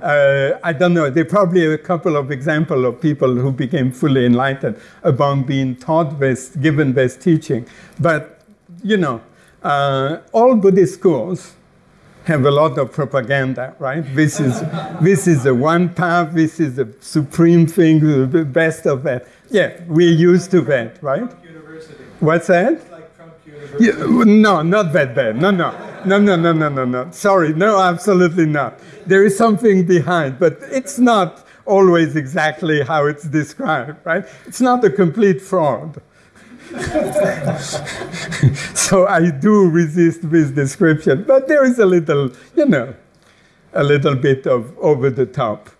Uh, I don't know. There are probably a couple of examples of people who became fully enlightened upon being taught this, given this teaching. But, you know, uh, all Buddhist schools have a lot of propaganda, right? This is, this is the one path, this is the supreme thing, the best of that. Yeah, we're used to that, right? University. What's that? Like Trump University. Yeah, no, not that bad. No, no, no, no, no, no, no, no. Sorry, no, absolutely not. There is something behind, but it's not always exactly how it's described, right? It's not a complete fraud. so I do resist this description, but there is a little, you know, a little bit of over the top.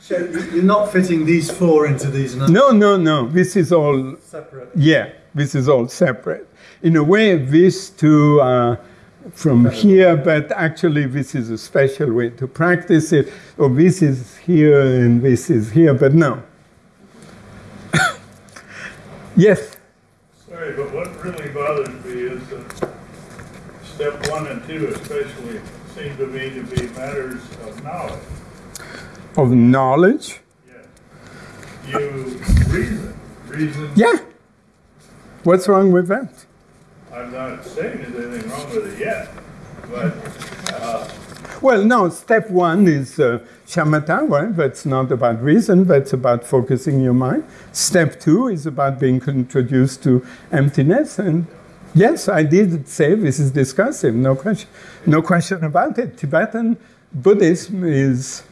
So you're not fitting these four into these nine No, no, no. This is all separate. Yeah, this is all separate. In a way, these two are from here, but actually, this is a special way to practice it. Or this is here and this is here, but no. yes. Sorry, but what really bothers me is that step one and two especially seem to me to be matters of knowledge. Of knowledge. Yes. You reason, reason. Yeah. What's wrong with that? I'm not saying there's anything wrong with it yet, but uh, Well, no, step one is uh, shamatha, right? That's not about reason, that's about focusing your mind. Step two is about being introduced to emptiness. And yes, I did say this is discursive, no question, no question about it. Tibetan Buddhism is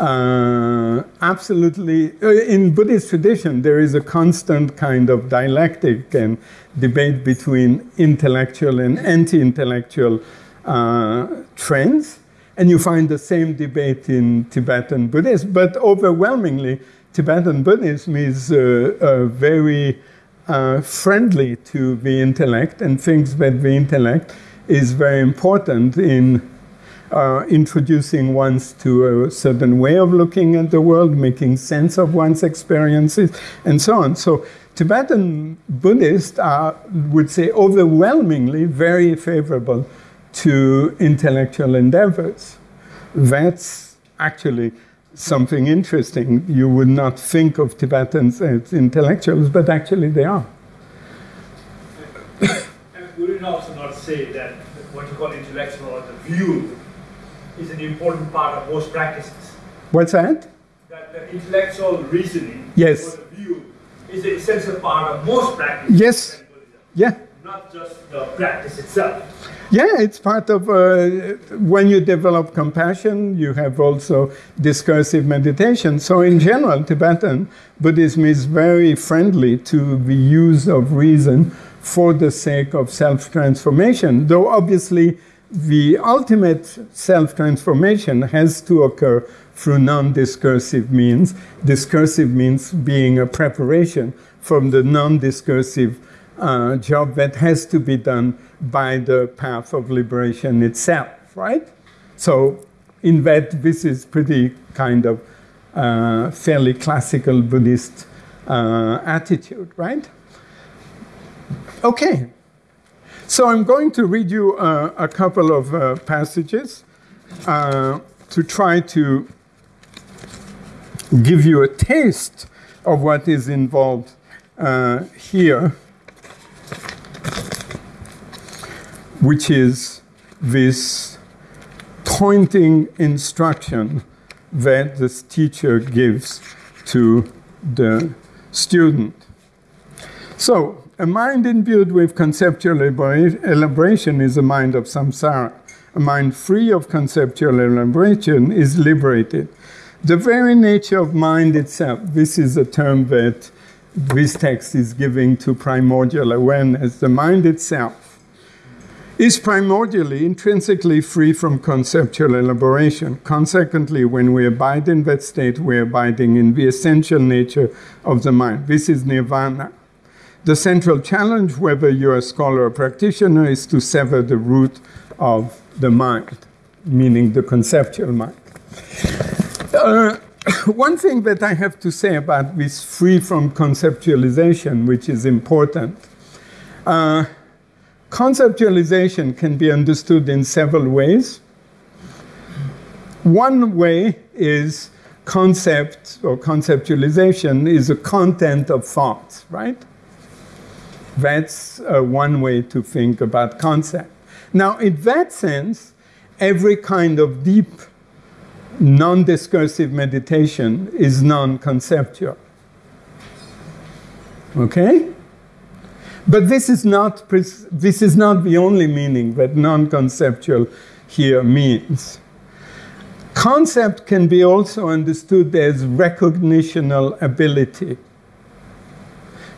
uh, absolutely, uh, in Buddhist tradition, there is a constant kind of dialectic and debate between intellectual and anti intellectual uh, trends. And you find the same debate in Tibetan Buddhism, but overwhelmingly, Tibetan Buddhism is uh, uh, very uh, friendly to the intellect and thinks that the intellect is very important in uh, introducing ones to a certain way of looking at the world, making sense of one's experiences, and so on. So, Tibetan Buddhists are, would say, overwhelmingly very favorable to intellectual endeavors. That's actually something interesting. You would not think of Tibetans as intellectuals, but actually they are. And would it also not say that what you call intellectual or the view is an important part of most practices? What's that? That the intellectual reasoning Yes. or the view is an essential part of most practices. Yes. Yeah. Just the practice itself. Yeah, it's part of uh, when you develop compassion, you have also discursive meditation. So, in general, Tibetan Buddhism is very friendly to the use of reason for the sake of self transformation, though obviously the ultimate self transformation has to occur through non discursive means. Discursive means being a preparation from the non discursive uh, job that has to be done by the path of liberation itself, right? So, in that, this is pretty kind of uh, fairly classical Buddhist uh, attitude, right? Okay. So, I'm going to read you uh, a couple of uh, passages uh, to try to give you a taste of what is involved here. Which is this pointing instruction that this teacher gives to the student. So, a mind imbued with conceptual elaboration is a mind of samsara. A mind free of conceptual elaboration is liberated. The very nature of mind itself, this is a term that this text is giving to primordial awareness. The mind itself is primordially, intrinsically free from conceptual elaboration. Consequently, when we abide in that state, we're abiding in the essential nature of the mind. This is nirvana. The central challenge, whether you're a scholar or practitioner, is to sever the root of the mind, meaning the conceptual mind. Uh, one thing that I have to say about this free from conceptualization, which is important. Uh, Conceptualization can be understood in several ways. One way is concept or conceptualization is a content of thoughts, right? That's uh, one way to think about concept. Now, in that sense, every kind of deep, non discursive meditation is non conceptual. Okay? But this is not, this is not the only meaning that non conceptual here means. Concept can be also understood as recognitional ability.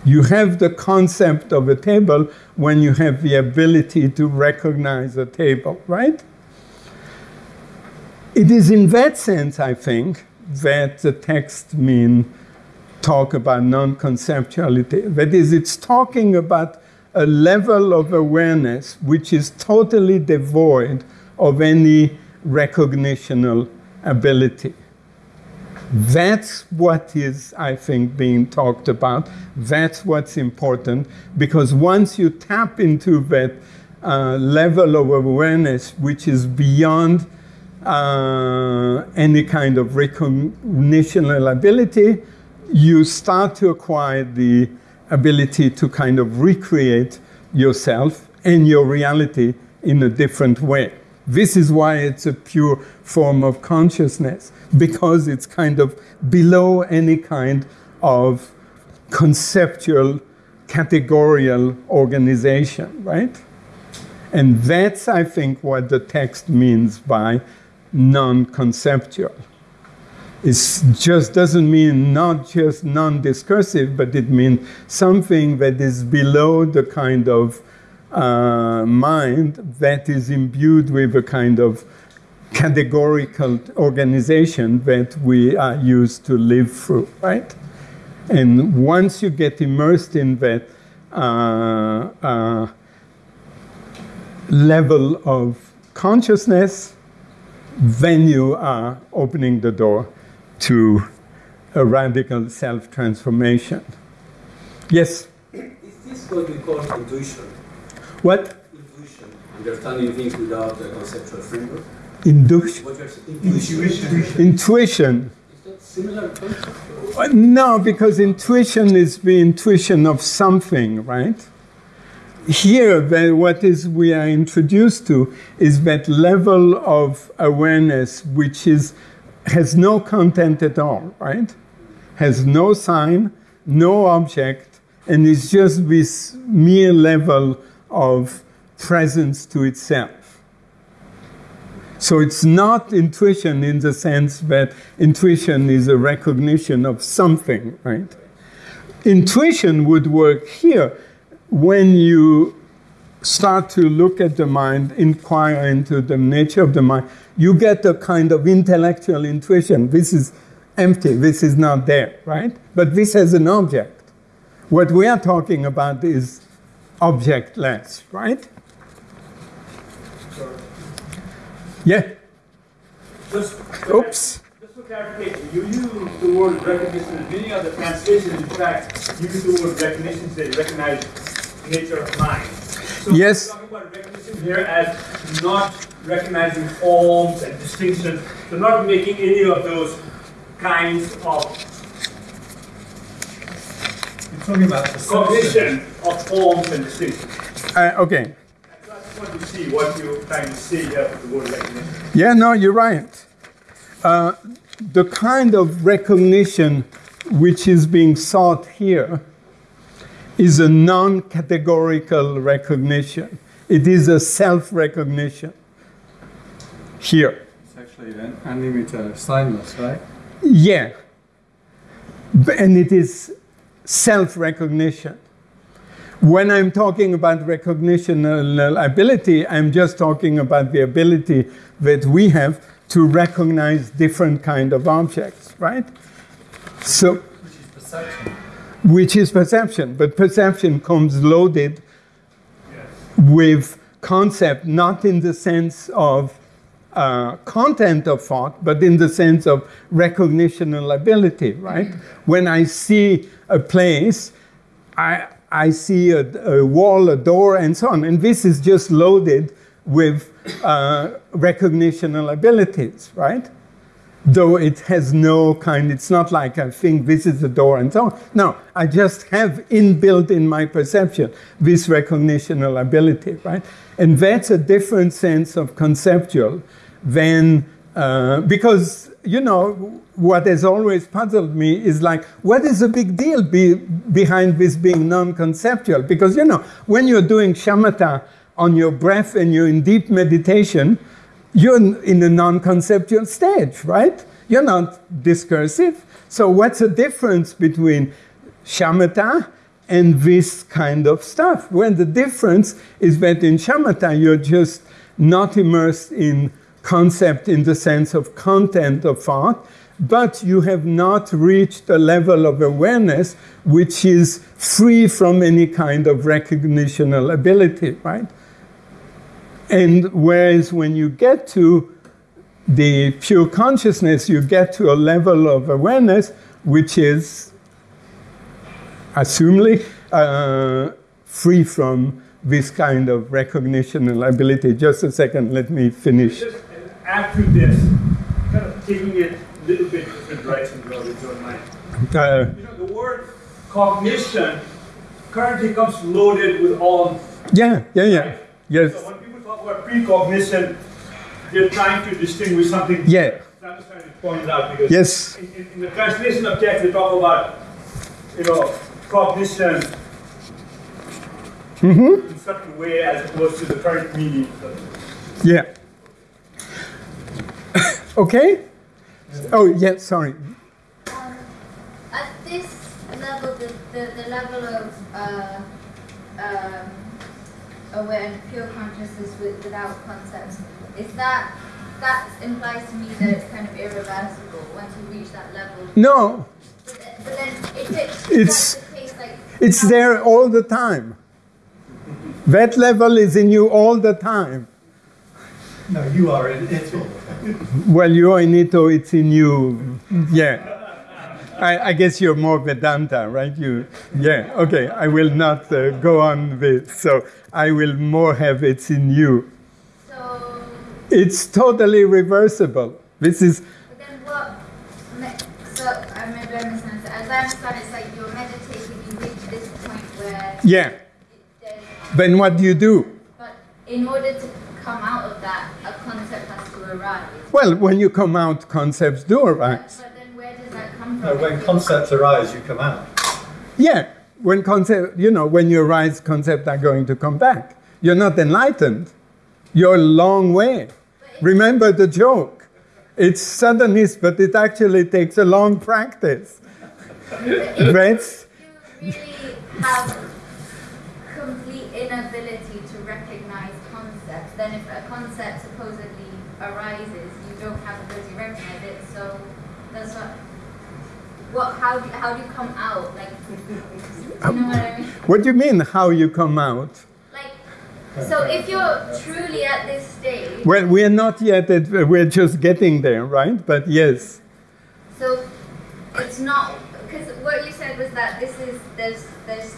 You have the concept of a table when you have the ability to recognize a table, right? It is in that sense, I think, that the text mean talk about non-conceptuality. That is, it's talking about a level of awareness which is totally devoid of any recognitional ability. That's what is, I think, being talked about. That's what's important because once you tap into that uh, level of awareness which is beyond uh, any kind of recognitional ability, you start to acquire the ability to kind of recreate yourself and your reality in a different way. This is why it's a pure form of consciousness, because it's kind of below any kind of conceptual, categorical organization, right? And that's, I think, what the text means by non conceptual. It just doesn't mean not just non discursive, but it means something that is below the kind of uh, mind that is imbued with a kind of categorical organization that we are used to live through, right? And once you get immersed in that uh, uh, level of consciousness, then you are opening the door to a radical self transformation. Yes? Is this what we call intuition? What? Intuition. Understanding things without a conceptual framework? Induction. What you're intuition. Intuition. Is that similar concept? Uh, No, because intuition is the intuition of something, right? Here, the, what is we are introduced to is that level of awareness which is has no content at all, right? Has no sign, no object, and is just this mere level of presence to itself. So it's not intuition in the sense that intuition is a recognition of something, right? Intuition would work here when you start to look at the mind, inquire into the nature of the mind, you get a kind of intellectual intuition. This is empty, this is not there, right? But this has an object. What we are talking about is objectless, right? Yeah. Just, Oops. just for clarification, you use the word recognition, and many other translations, in fact, you use the word recognition, they recognize nature of mind. So Yes. we're talking about recognition here as not recognizing forms and distinctions, so not making any of those kinds of You're talking about perception. cognition of forms and distinctions. Uh, okay. I just want to see what you're trying to say here with the word recognition. Yeah, no, you're right. Uh, the kind of recognition which is being sought here is a non categorical recognition. It is a self recognition here. It's actually an unlimited uh, signless, right? Yeah. And it is self recognition. When I'm talking about recognitional ability, I'm just talking about the ability that we have to recognize different kind of objects, right? So, Which is perception. Which is perception, but perception comes loaded with concept, not in the sense of uh, content of thought, but in the sense of recognitional ability, right? When I see a place, I, I see a, a wall, a door, and so on. And this is just loaded with uh, recognitional abilities, right? Though it has no kind, it's not like I think this is the door and so on. No, I just have inbuilt in my perception this recognitional ability, right? And that's a different sense of conceptual than, uh, because, you know, what has always puzzled me is like, what is the big deal be, behind this being non conceptual? Because, you know, when you're doing shamatha on your breath and you're in deep meditation, you're in a non conceptual stage, right? You're not discursive. So, what's the difference between shamatha and this kind of stuff? Well, the difference is that in shamatha, you're just not immersed in concept in the sense of content of thought, but you have not reached a level of awareness which is free from any kind of recognitional ability, right? And whereas when you get to the pure consciousness, you get to a level of awareness which is, assumably, uh, free from this kind of recognition and ability. Just a second, let me finish. Just to this, kind of taking it a little bit different direction, if you don't mind. Uh, You know, the word cognition currently comes loaded with all. yeah, yeah, yeah. Yes. So when people talk about precognition, they're trying to distinguish something. Yeah. I'm just trying to point out because Yes. in, in, in the translation of text, they talk about, you know, cognition in such a way as opposed to the current meaning. Yeah. okay? Oh, yeah, sorry. Um, at this level, the, the, the level of uh, um, aware pure consciousness with, without concepts, is that that implies to me that it's kind of irreversible once you reach that level. No, But, then- but then if it's, It's- that's the case, like it's there all the time. That level is in you all the time. No, you are in it all. Well, you're in it or it's in you. Yeah. I, I guess you're more Vedanta, right? You, yeah. Okay. I will not uh, go on with. So I will more have it's in you. so. It's totally reversible. This is But then what? So I maybe I misunderstood. As I understand, it's like you're meditating, you reach this point where yeah. Then what do you do? But in order to come out of that, a concept has to arise. Well, when you come out, concepts do arise. But then where does that come No, when concepts arise, you come out. Yeah, when concept, you know, when you arise, concepts are going to come back. You're not enlightened. You're a long way. Remember the joke. It's suddenness, but it actually takes a long practice. That's you really have complete inability to recognize concepts, then if a concept supposedly arises, you don't have the ability to recognize it, so that's what what how do how do you come out? Like you know what I mean? what do you mean? How you come out? Like so if you're truly at this stage Well, we're not yet. At, we're just getting there, right? But yes, So it's not because what you said was that this is there's there's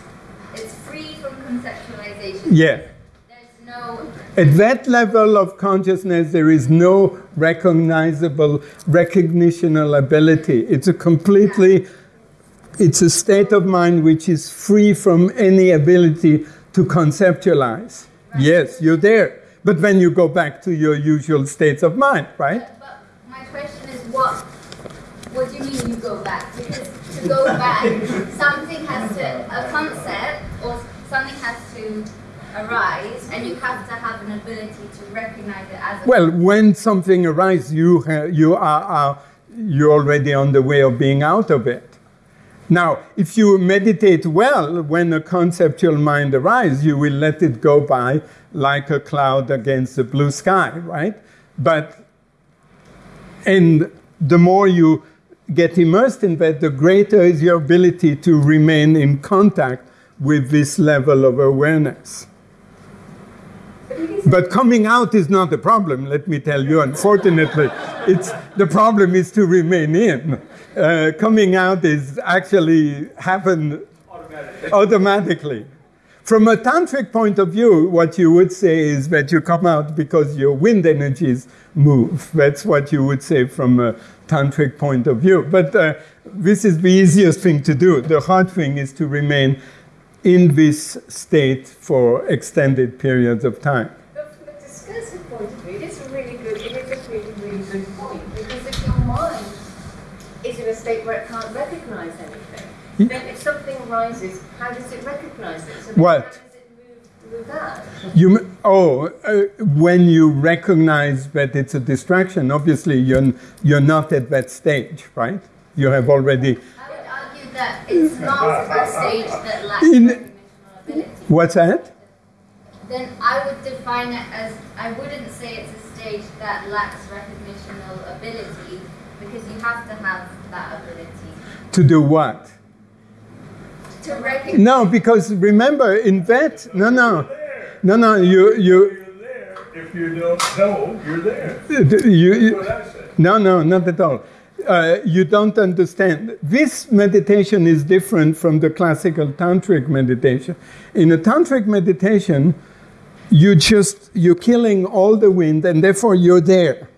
it's free from conceptualization. yeah. No At that level of consciousness, there is no recognizable recognitional ability. It's a completely, it's a state of mind which is free from any ability to conceptualize. Yes, you're there. But when you go back to your usual states of mind, right? but, but my question is what what do you mean you go back? Because to go back something has to a concept or something has to arise and you have to have an ability to recognize it as Well, when something arises, you, you are, are you're already on the way of being out of it. Now, if you meditate well, when a conceptual mind arises, you will let it go by like a cloud against the blue sky, right? But, and the more you get immersed in that, the greater is your ability to remain in contact with this level of awareness. But coming out is not the problem, let me tell you. Unfortunately, it's, the problem is to remain in. Uh, coming out is actually happen automatically. From a tantric point of view, what you would say is that you come out because your wind energies move. That's what you would say from a tantric point of view. But uh, this is the easiest thing to do. The hard thing is to remain in this state for extended periods of time. But from a discursive point of view, it is a really good, it is a really, really good point. Because if your mind is in a state where it can't recognise anything, then if something arises, how does it recognise it? So What? How does it move, move that? You, oh, uh, when you recognize that it's a distraction, obviously you're, you're not at that stage, right? You have already. I that it's not a stage that lacks In- recognitional ability. What's that? Then I would define it as I wouldn't say it's a stage that lacks recognitional ability Because you have to have that ability To do what? to recognize. No, because remember, in that, no, no, no, no, you, you, You're there. If you don't know, you're there. you, you That's what I said. No, no, not at all. Uh, you don't understand. This meditation is different from the classical tantric meditation. In a tantric meditation, you just you're killing all the wind, and therefore you're there.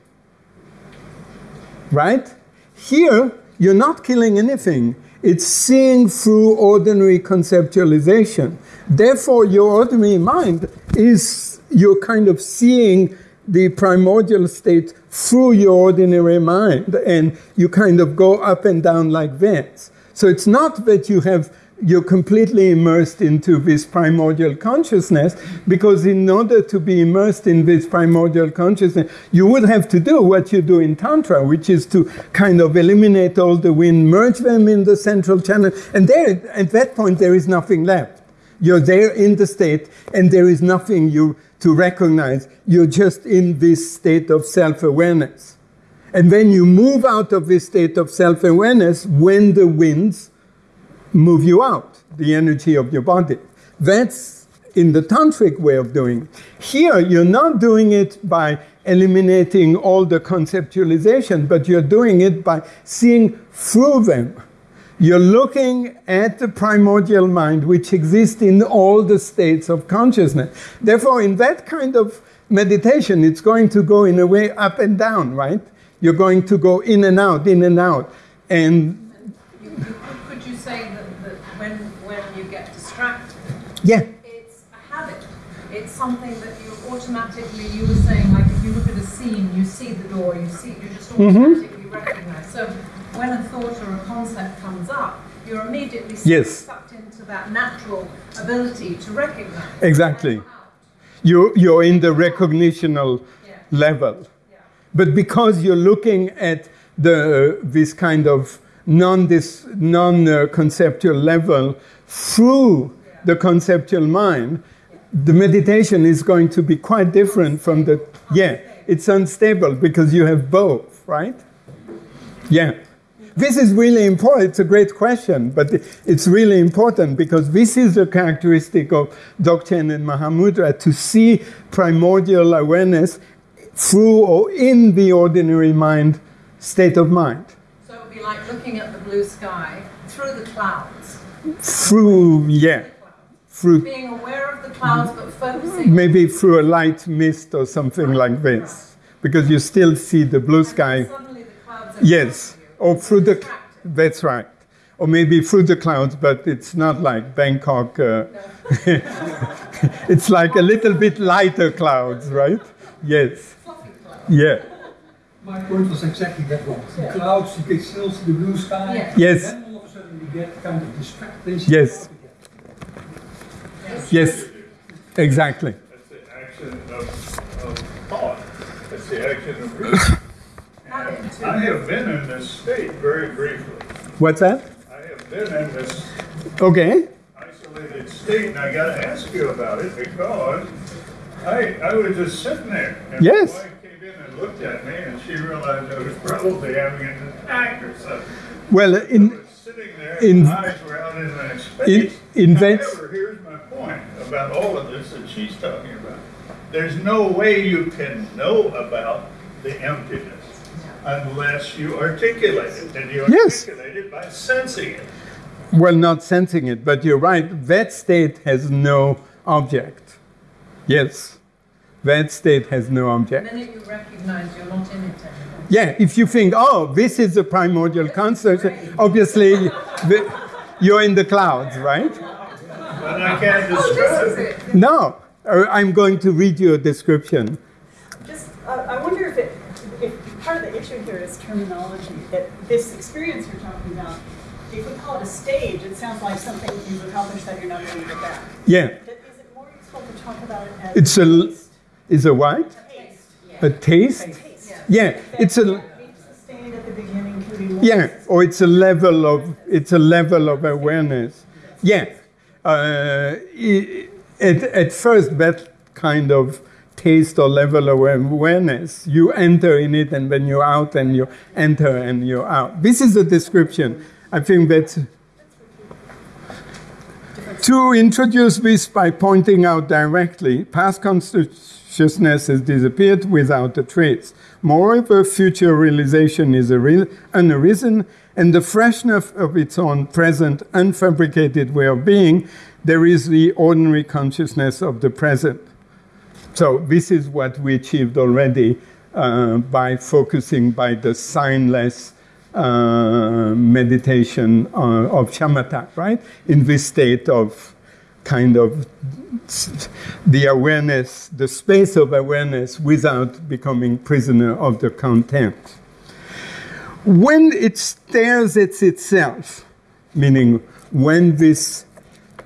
Right? Here, you're not killing anything. It's seeing through ordinary conceptualization. Therefore, your ordinary mind is you're kind of seeing the primordial state through your ordinary mind, and you kind of go up and down like that. So it's not that you have you're completely immersed into this primordial consciousness because in order to be immersed in this primordial consciousness you would have to do what you do in tantra which is to kind of eliminate all the wind merge them in the central channel and there at that point there is nothing left you're there in the state and there is nothing you to recognize you're just in this state of self-awareness and then you move out of this state of self-awareness when the winds move you out, the energy of your body. That's in the tantric way of doing it. Here, you're not doing it by eliminating all the conceptualization, but you're doing it by seeing through them. You're looking at the primordial mind, which exists in all the states of consciousness. Therefore, in that kind of meditation, it's going to go in a way up and down, right? You're going to go in and out, in and out. And you, could- could you say that, that when, when you get distracted, yeah, it's a habit? It's something that you automatically, you were saying, like if you look at a scene, you see the door, you see, you just Mhm. automatically recognize. So when a thought or a concept comes up, you're immediately Yes. sucked into that natural ability to recognize. Exactly. You, you're in the recognitional Yeah. level. Yeah. But because you're looking at the, this kind of non, this, non uh, conceptual level through the conceptual mind, the meditation is going to be quite different from the. Yeah, it's unstable because you have both, right? Yeah. This is really important. It's a great question, but it's really important because this is a characteristic of Dzogchen and Mahamudra to see primordial awareness through or in the ordinary mind state of mind. So it would be like looking at the blue sky through the clouds. Through, yeah, through Being aware of the clouds, but focusing maybe through a light mist or something like this, because you still see the blue sky. Suddenly the clouds are Yes, or through the. That's right. Or maybe through the clouds, but it's not like Bangkok. Uh, it's like a little bit lighter clouds, right? Yes. Yeah. My point was exactly that one. The clouds, you can still see the blue sky. Yeah. Yes. Then all of a sudden you get kind of distracted. Yes. Yes. Exactly. That's the action of, of thought. That's the action of reason. I have been in this state very briefly. What's that? I have been in this Okay. isolated state, and I got to ask you about it because I I was just sitting there. And Yes. My wife came in and looked at me, and she realized I was probably having an attack or something. Well, in sitting there, in- and eyes were out in my space. in However, here's my point about all of this that she's talking about. There's no way you can know about the emptiness unless you articulate it, and you Yes. articulate it by sensing it. well, not sensing it, but you're right. That state has no object. Yes. That state has no The object. minute you recognize you're not in it anymore. Yeah, if you think, oh, this is the primordial concept, obviously the, you're in the clouds, right? But I can't describe it. No, uh, I'm going to read you a description. Just, uh, I wonder if it, if part of the issue here is terminology, that this experience you're talking about, if we call it a stage, it sounds like something you've accomplished that you're not going to get back. Yeah, But is it more useful to talk about it as it's a, taste? is a what? Taste. A taste? Taste. Yeah, it's a, Be sustained at the beginning, can be yeah, or it's a level of, it's a level of awareness. Yeah, uh, i- at, at first that kind of taste or level of awareness. You enter in it, and when you're out, and you enter and you're out. This is a description. I think that to introduce this by pointing out directly, past consciousness has disappeared without a trace. Moreover, future realization is unarisen, and the freshness of its own present, unfabricated way of being, there is the ordinary consciousness of the present. So, this is what we achieved already uh, by focusing by the signless uh, meditation uh, of shamatha, right? In this state of kind of the awareness, the space of awareness without becoming prisoner of the content. When it stares at itself, meaning when this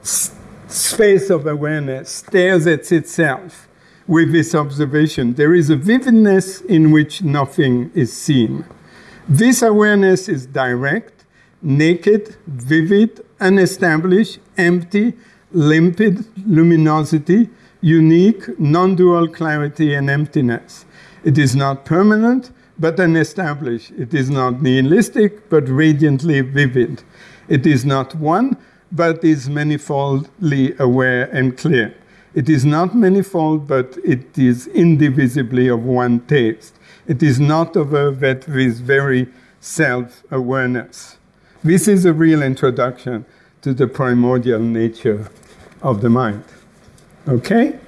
space of awareness stares at itself with this observation, there is a vividness in which nothing is seen. This awareness is direct, naked, vivid, unestablished, empty, limpid luminosity, unique, non dual clarity, and emptiness. It is not permanent, but unestablished. It is not nihilistic, but radiantly vivid. It is not one, but is manifoldly aware and clear. It is not manifold, but it is indivisibly of one taste. It is not of a that with very self awareness. This is a real introduction to the primordial nature of the mind. Okay?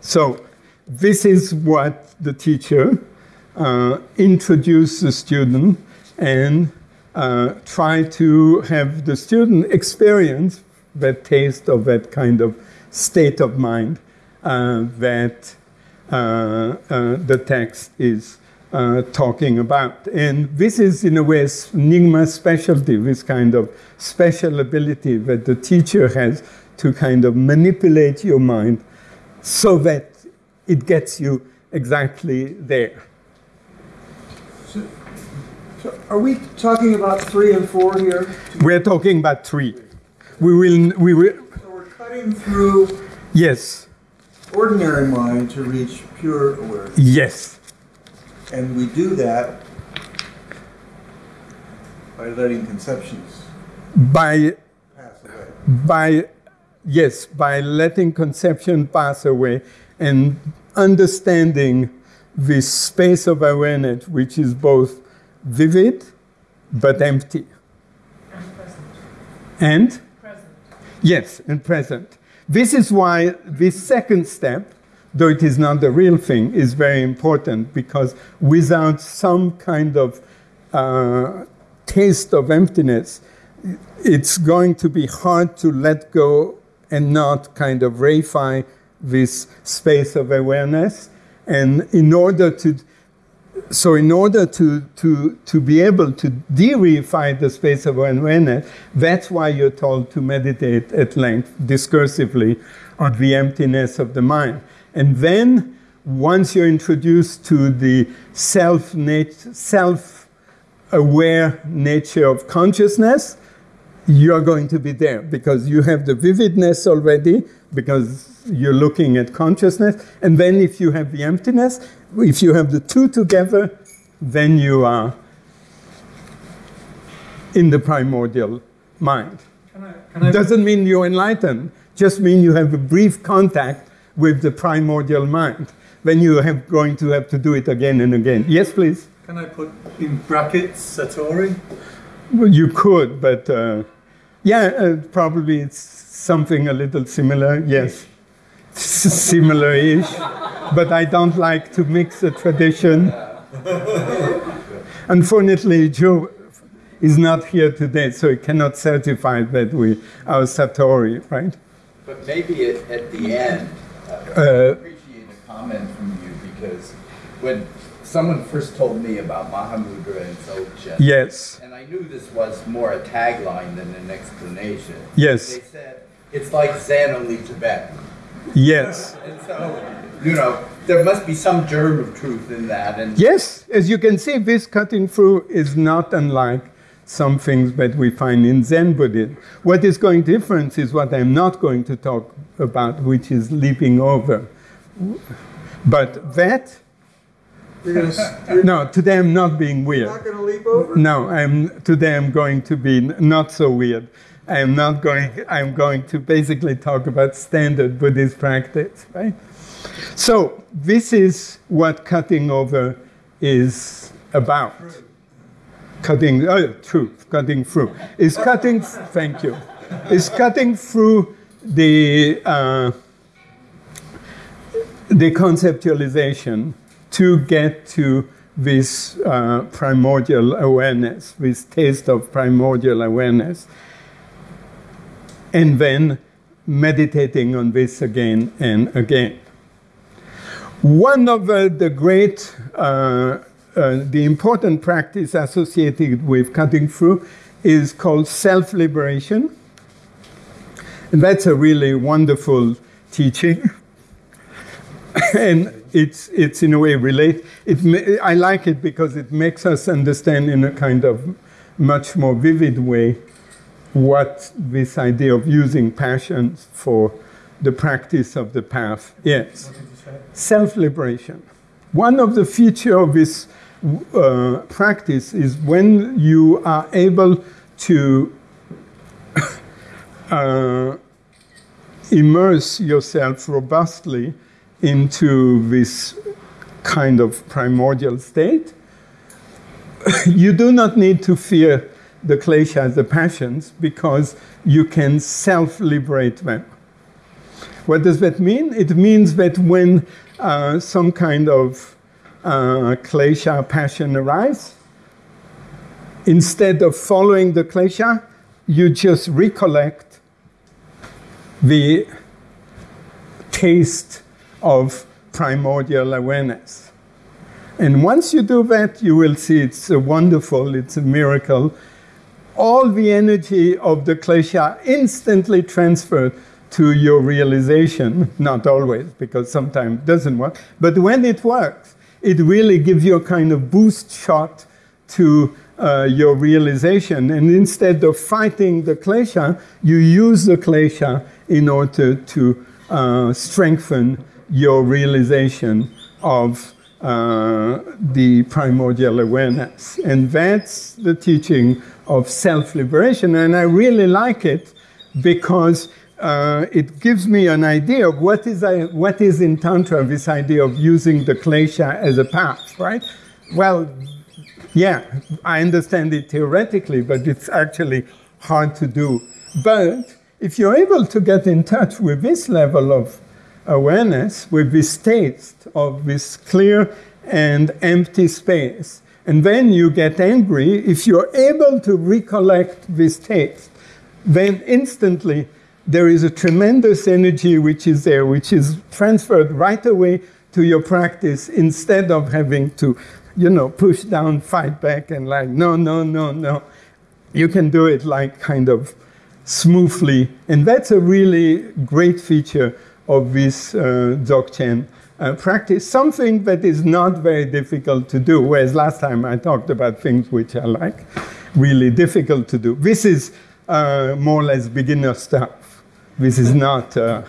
So, this is what the teacher uh, introduced the student and uh, try to have the student experience that taste of that kind of state of mind uh, that uh, uh, the text is uh, talking about. And this is, in a way, Nyingma's specialty, this kind of special ability that the teacher has to kind of manipulate your mind so that it gets you exactly there. So, so are we talking about three and four here? We're talking about three. We will. We will. So through. Yes. Ordinary mind to reach pure awareness. Yes. And we do that by letting conceptions by pass away. by yes by letting conception pass away and understanding this space of awareness which is both vivid but empty and Present. Yes and present this is why this second step though it is not the real thing is very important because without some kind of uh, taste of emptiness it's going to be hard to let go and not kind of reify this space of awareness. And in order to, so in order to, to, to be able to de-reify the space of awareness, that's why you're told to meditate at length, discursively, on the emptiness of the mind. And then, once you're introduced to the self self aware nature of consciousness, you're going to be there because you have the vividness already, because you're looking at consciousness. And then, if you have the emptiness, if you have the two together, then you are in the primordial mind. Can I, can I Doesn't mean you're enlightened, just mean you have a brief contact with the primordial mind. Then you have going to have to do it again and again. Yes, please. Can I put in brackets Satori? Well, you could, but uh, yeah, uh, probably it's something a little similar. Yes, similar-ish. But I don't like to mix a tradition. Unfortunately, Joe is not here today, so he cannot certify that we are Satori, right? But maybe at, at the end, uh, I appreciate a comment from you because when someone first told me about Mahamudra and Dzogchen, Yes. and I knew this was more a tagline than an explanation. Yes. They said it's like Zen only Tibetan. Yes. And so, you know, there must be some germ of truth in that. And Yes, as you can see, this cutting through is not unlike some things that we find in Zen Buddhism. What is going different is what I'm not going to talk about, which is leaping over. But that, You're gonna, you're no, today I'm not being weird. not gonna leap over? No, I'm today I'm going to be not so weird. I'm not going I'm going to basically talk about standard Buddhist practice, right? So this is what cutting over is about. Cutting oh truth, cutting through. Is cutting thank you. Is cutting through the uh, the conceptualization to get to this uh, primordial awareness, this taste of primordial awareness, and then meditating on this again and again. One of uh, the great, uh, uh, the important practice associated with cutting through is called self liberation. And that's a really wonderful teaching. and it's, it's in a way relate. It, I like it because it makes us understand in a kind of much more vivid way what this idea of using passions for the practice of the path is. Self liberation. One of the features of this uh, practice is when you are able to uh, immerse yourself robustly into this kind of primordial state, you do not need to fear the kleshas, the passions, because you can self liberate them. What does that mean? It means that when uh, some kind of uh, klesha passion arises, instead of following the klesha, you just recollect the taste of primordial awareness. And once you do that, you will see it's a wonderful, it's a miracle. All the energy of the klesha instantly transferred to your realization, not always, because sometimes it doesn't work, but when it works, it really gives you a kind of boost shot to uh, your realization. And instead of fighting the klesha, you use the klesha in order to uh, strengthen your realization of uh, the primordial awareness. And that's the teaching of self liberation. And I really like it because uh, it gives me an idea of what is, I, what is in Tantra this idea of using the klesha as a path, right? Well, yeah, I understand it theoretically, but it's actually hard to do. But if you're able to get in touch with this level of awareness, with this taste of this clear and empty space, and then you get angry, if you're able to recollect this taste, then instantly there is a tremendous energy which is there, which is transferred right away to your practice instead of having to, you know, push down, fight back, and like, no, no, no, no. You can do it like kind of smoothly. And that's a really great feature of this uh, uh, practice, something that is not very difficult to do, whereas last time I talked about things which are like really difficult to do. This is uh, more or less beginner stuff. This is not, uh,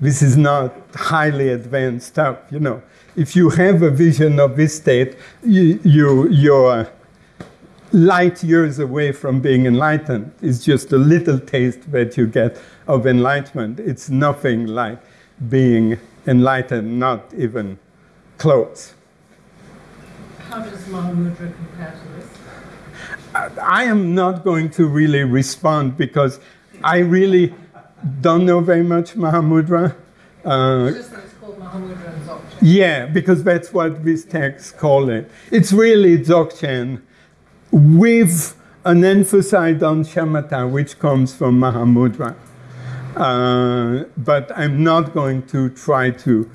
this is not highly advanced stuff, you know. If you have a vision of this state, you, you, you're light years away from being enlightened. It's just a little taste that you get of enlightenment. It's nothing like being enlightened, not even close. How does Mahamudra compare to this? I am not going to really respond because I really don't know very much Mahamudra. Uh, It's just that it's called Mahamudra and Dzogchen. yeah, because that's what these texts call it. It's really Dzogchen with an emphasis on shamatha, which comes from Mahamudra. Uh, but I'm not going to try to.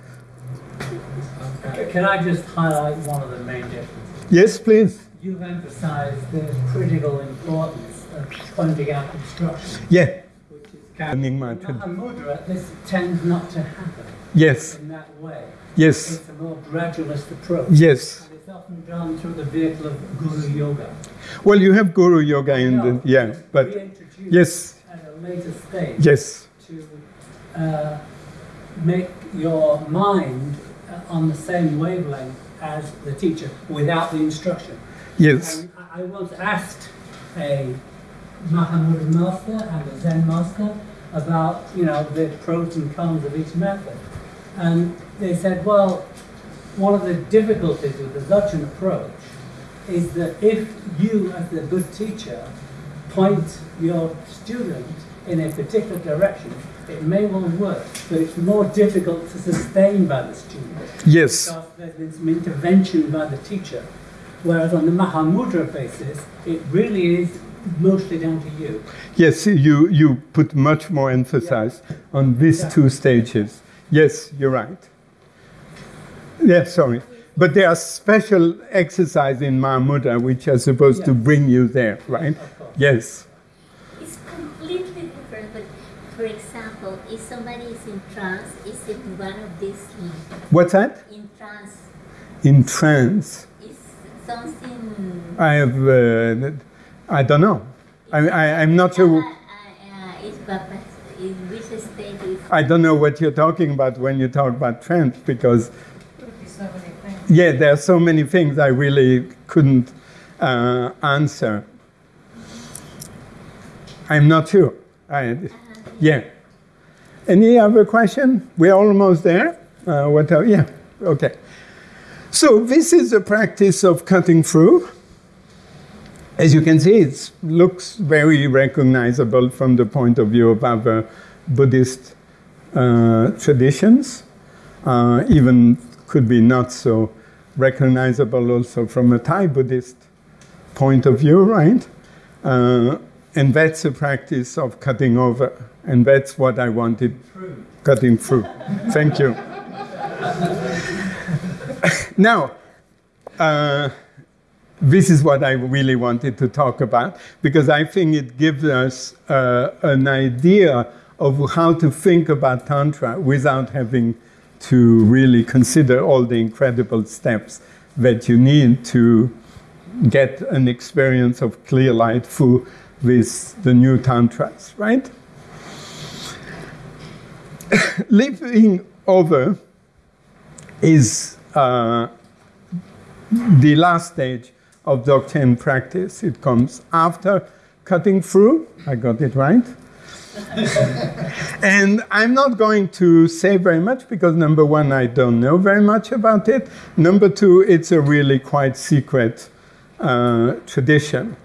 Can I just highlight one of the main differences? Yes, please. You've emphasized the critical importance of pointing out obstruction. Yeah. Which is Nyingma. In Mahamudra, this tends not to happen Yes. in that way. Yes. It's a more gradualist approach. Yes. And it's often done through the vehicle of Guru Yoga. Well, you have Guru Yoga in the yeah, but yes, Later stage. Yes. To uh, make your mind uh, on the same wavelength as the teacher without the instruction. Yes. And I I once asked a Mahamudra master and a Zen master about, you know, the pros and cons of each method. And they said, well, one of the difficulties with the Dzogchen approach is that if you, as the good teacher, point your student in a particular direction, it may well work, but it's more difficult to sustain by the student. Yes. Because there's been some intervention by the teacher. Whereas on the Mahamudra basis, it really is mostly down to you. Yes, you, you put much more emphasis on these two stages. Yes, you're right. Yes, sorry. But there are special exercises in Mahamudra which are supposed to bring you there, right? Yes. It's completely different. But for example, if somebody is in trance, is it one of these things? What's that? In trance, In trance. is something. I have, uh, I don't know. I, I, I'm not sure. Uh, is Baba, in which state is. I don't know what you're talking about when you talk about trance because, so yeah, there are so many things I really couldn't uh, answer. I'm not sure. I, yeah. Any other question? We're almost there. Uh, what? else? yeah. Okay. So this is a practice of cutting through. As you can see, it looks very recognizable from the point of view of other Buddhist uh, traditions. Uh, even could be not so recognizable also from a Thai Buddhist point of view, right? And that's a practice of cutting over, and that's what I wanted cutting through. Thank you. now, uh, this is what I really wanted to talk about because I think it gives us uh, an idea of how to think about Tantra without having to really consider all the incredible steps that you need to get an experience of clear light through with the new Tantras, right? Leaping over is uh, the last stage of Dzogchen practice. It comes after cutting through. I got it right. and I'm not going to say very much because number one, I don't know very much about it. Number two, it's a really quite secret uh, tradition.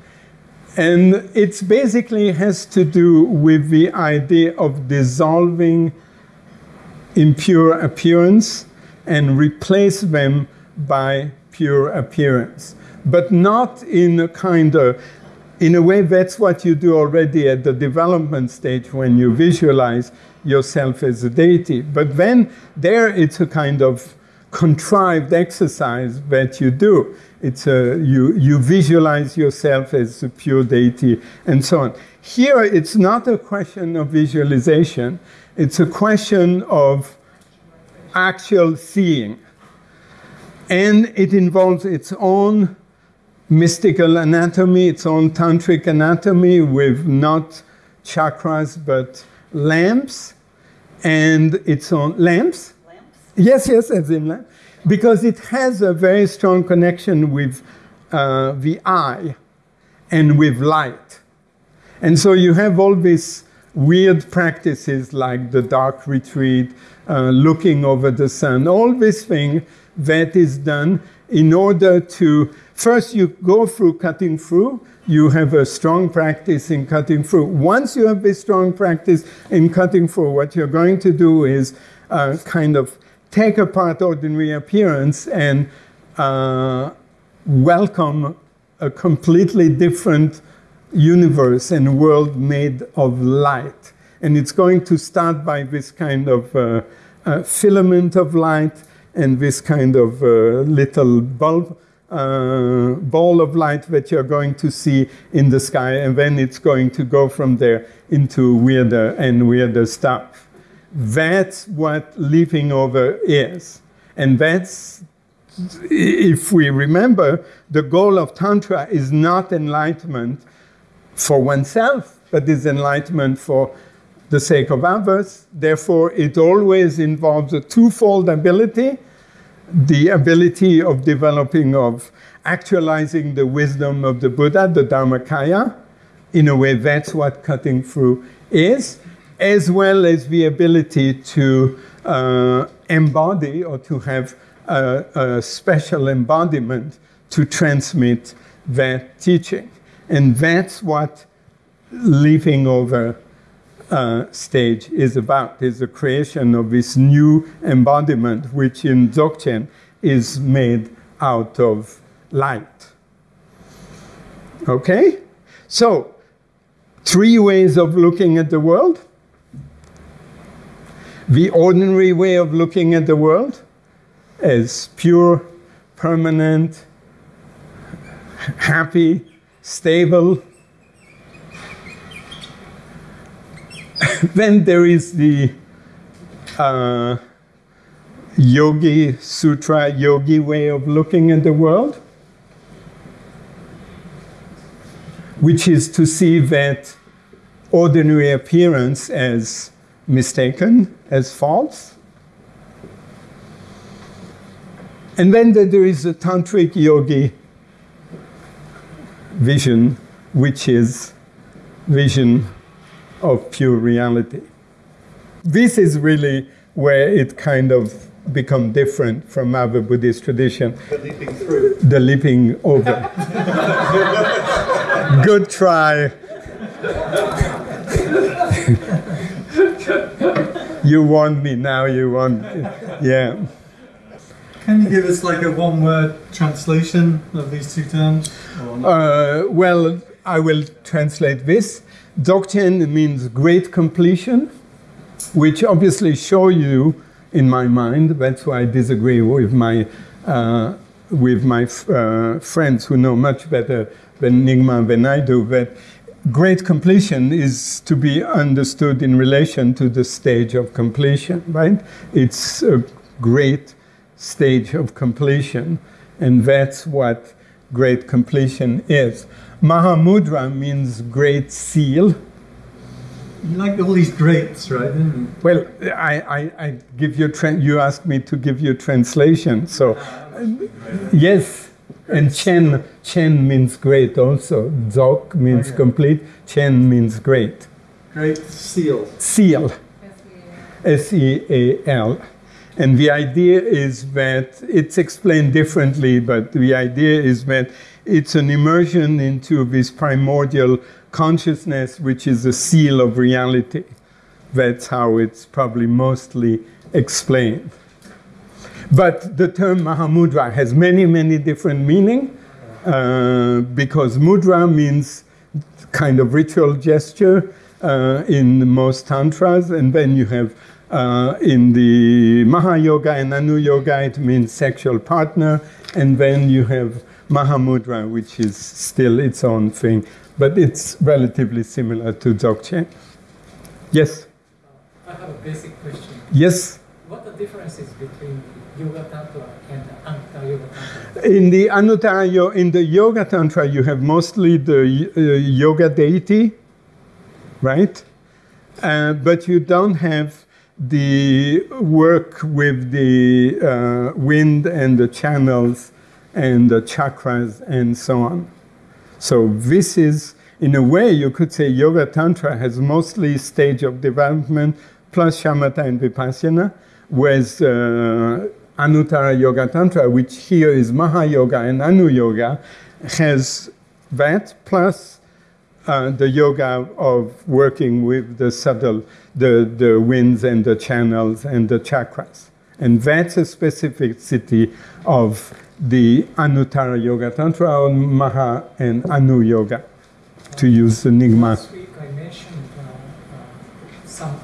And it basically has to do with the idea of dissolving impure appearance and replace them by pure appearance. But not in a kind of, in a way, that's what you do already at the development stage when you visualize yourself as a deity. But then there it's a kind of contrived exercise that you do. It's a, you, you visualize yourself as a pure deity and so on. Here it's not a question of visualization, it's a question of actual seeing. And it involves its own mystical anatomy, its own tantric anatomy with not chakras but lamps and its own lamps. Yes, yes, in. Because it has a very strong connection with uh, the eye and with light. And so you have all these weird practices like the dark retreat, uh, looking over the sun, all this thing that is done in order to first you go through cutting through you have a strong practice in cutting through once you have this strong practice in cutting through what you're going to do is uh, kind of take apart ordinary appearance and uh, welcome a completely different universe and world made of light and it's going to start by this kind of uh, uh, filament of light and this kind of uh, little bulb, uh, ball of light that you're going to see in the sky, and then it's going to go from there into weirder and weirder stuff. That's what leaping over is. And that's, if we remember, the goal of Tantra is not enlightenment for oneself, but is enlightenment for the sake of others. Therefore, it always involves a twofold ability the ability of developing, of actualizing the wisdom of the Buddha, the Dharmakaya. In a way, that's what cutting through is, as well as the ability to uh, embody or to have a, a special embodiment to transmit that teaching. And that's what leaping over uh, stage is about, is the creation of this new embodiment, which in Dzogchen is made out of light. Okay? So, three ways of looking at the world. The ordinary way of looking at the world as pure, permanent, happy, stable. then there is the uh, Yogi Sutra, Yogi way of looking at the world, which is to see that ordinary appearance as mistaken, as false. And then there is a tantric yogi vision, which is vision of pure reality. This is really where it kind of become different from other Buddhist tradition. The leaping through. The leaping over. Good try. you want me now, you want, yeah. Can you give us like a one word translation of these two terms? Uh, well, I will translate this. Dzogchen means great completion, which obviously show you, in my mind, that's why I disagree with my, uh, with my uh, friends who know much better than Nyingma than I do, that great completion is to be understood in relation to the stage of completion, right? It's a great stage of completion, and that's what great completion is. Mahamudra means great seal. You like all these greats, right? Well, I, I, I give you, you asked me to give you translation, so yes, and Chen, Chen means great also. Dzog means oh, Okay. complete, Chen means great. Great seal. Seal. S E A L. And the idea is that it's explained differently, but the idea is that it's an immersion into this primordial consciousness, which is a seal of reality. That's how it's probably mostly explained. But the term Mahamudra has many, many different meaning uh, because mudra means kind of ritual gesture uh, in most tantras, and then you have uh, in the Mahayoga and Anu Yoga, it means sexual partner, and then you have Mahamudra, which is still its own thing, but it's relatively similar to Dzogchen. Yes? I have a basic question. Yes? What the difference is between Yoga Tantra and Anta Yoga Tantra? In the Anuttara, Yo- in the Yoga Tantra, you have mostly the uh, yoga deity, right? Uh, but you don't have the work with the uh, wind and the channels and the chakras and so on. So this is, in a way, you could say Yoga Tantra has mostly stage of development plus shamatha and vipassana, whereas uh, Anuttara Yoga Tantra, which here is Mahayoga and Anu Yoga, has that plus uh, the yoga of working with the subtle, the, the winds and the channels and the chakras. And that's a specificity of the Anuttara Yoga Tantra or Maha and Anu Yoga, to use the Nyingma. Last week I mentioned uh, uh, some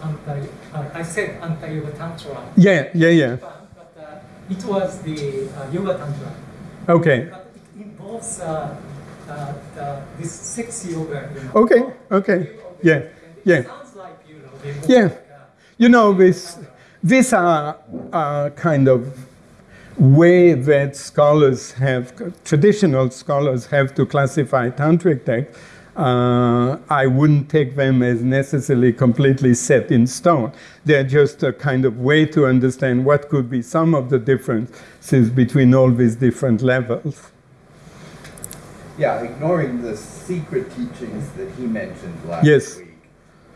I said anti Yoga Tantra. Yeah, yeah, yeah. But uh, it was the uh, Yoga Tantra. Okay, But it involves uh, uh, the, this sex yoga. You know. okay, okay. Yeah, yeah. Sounds like, you know, Yeah. like, uh, You know, this, these are uh, kind of way that scholars have, traditional scholars have to classify tantric texts. Uh, I wouldn't take them as necessarily completely set in stone. They're just a kind of way to understand what could be some of the differences between all these different levels. Yeah, ignoring the secret teachings that he mentioned last Yes. week.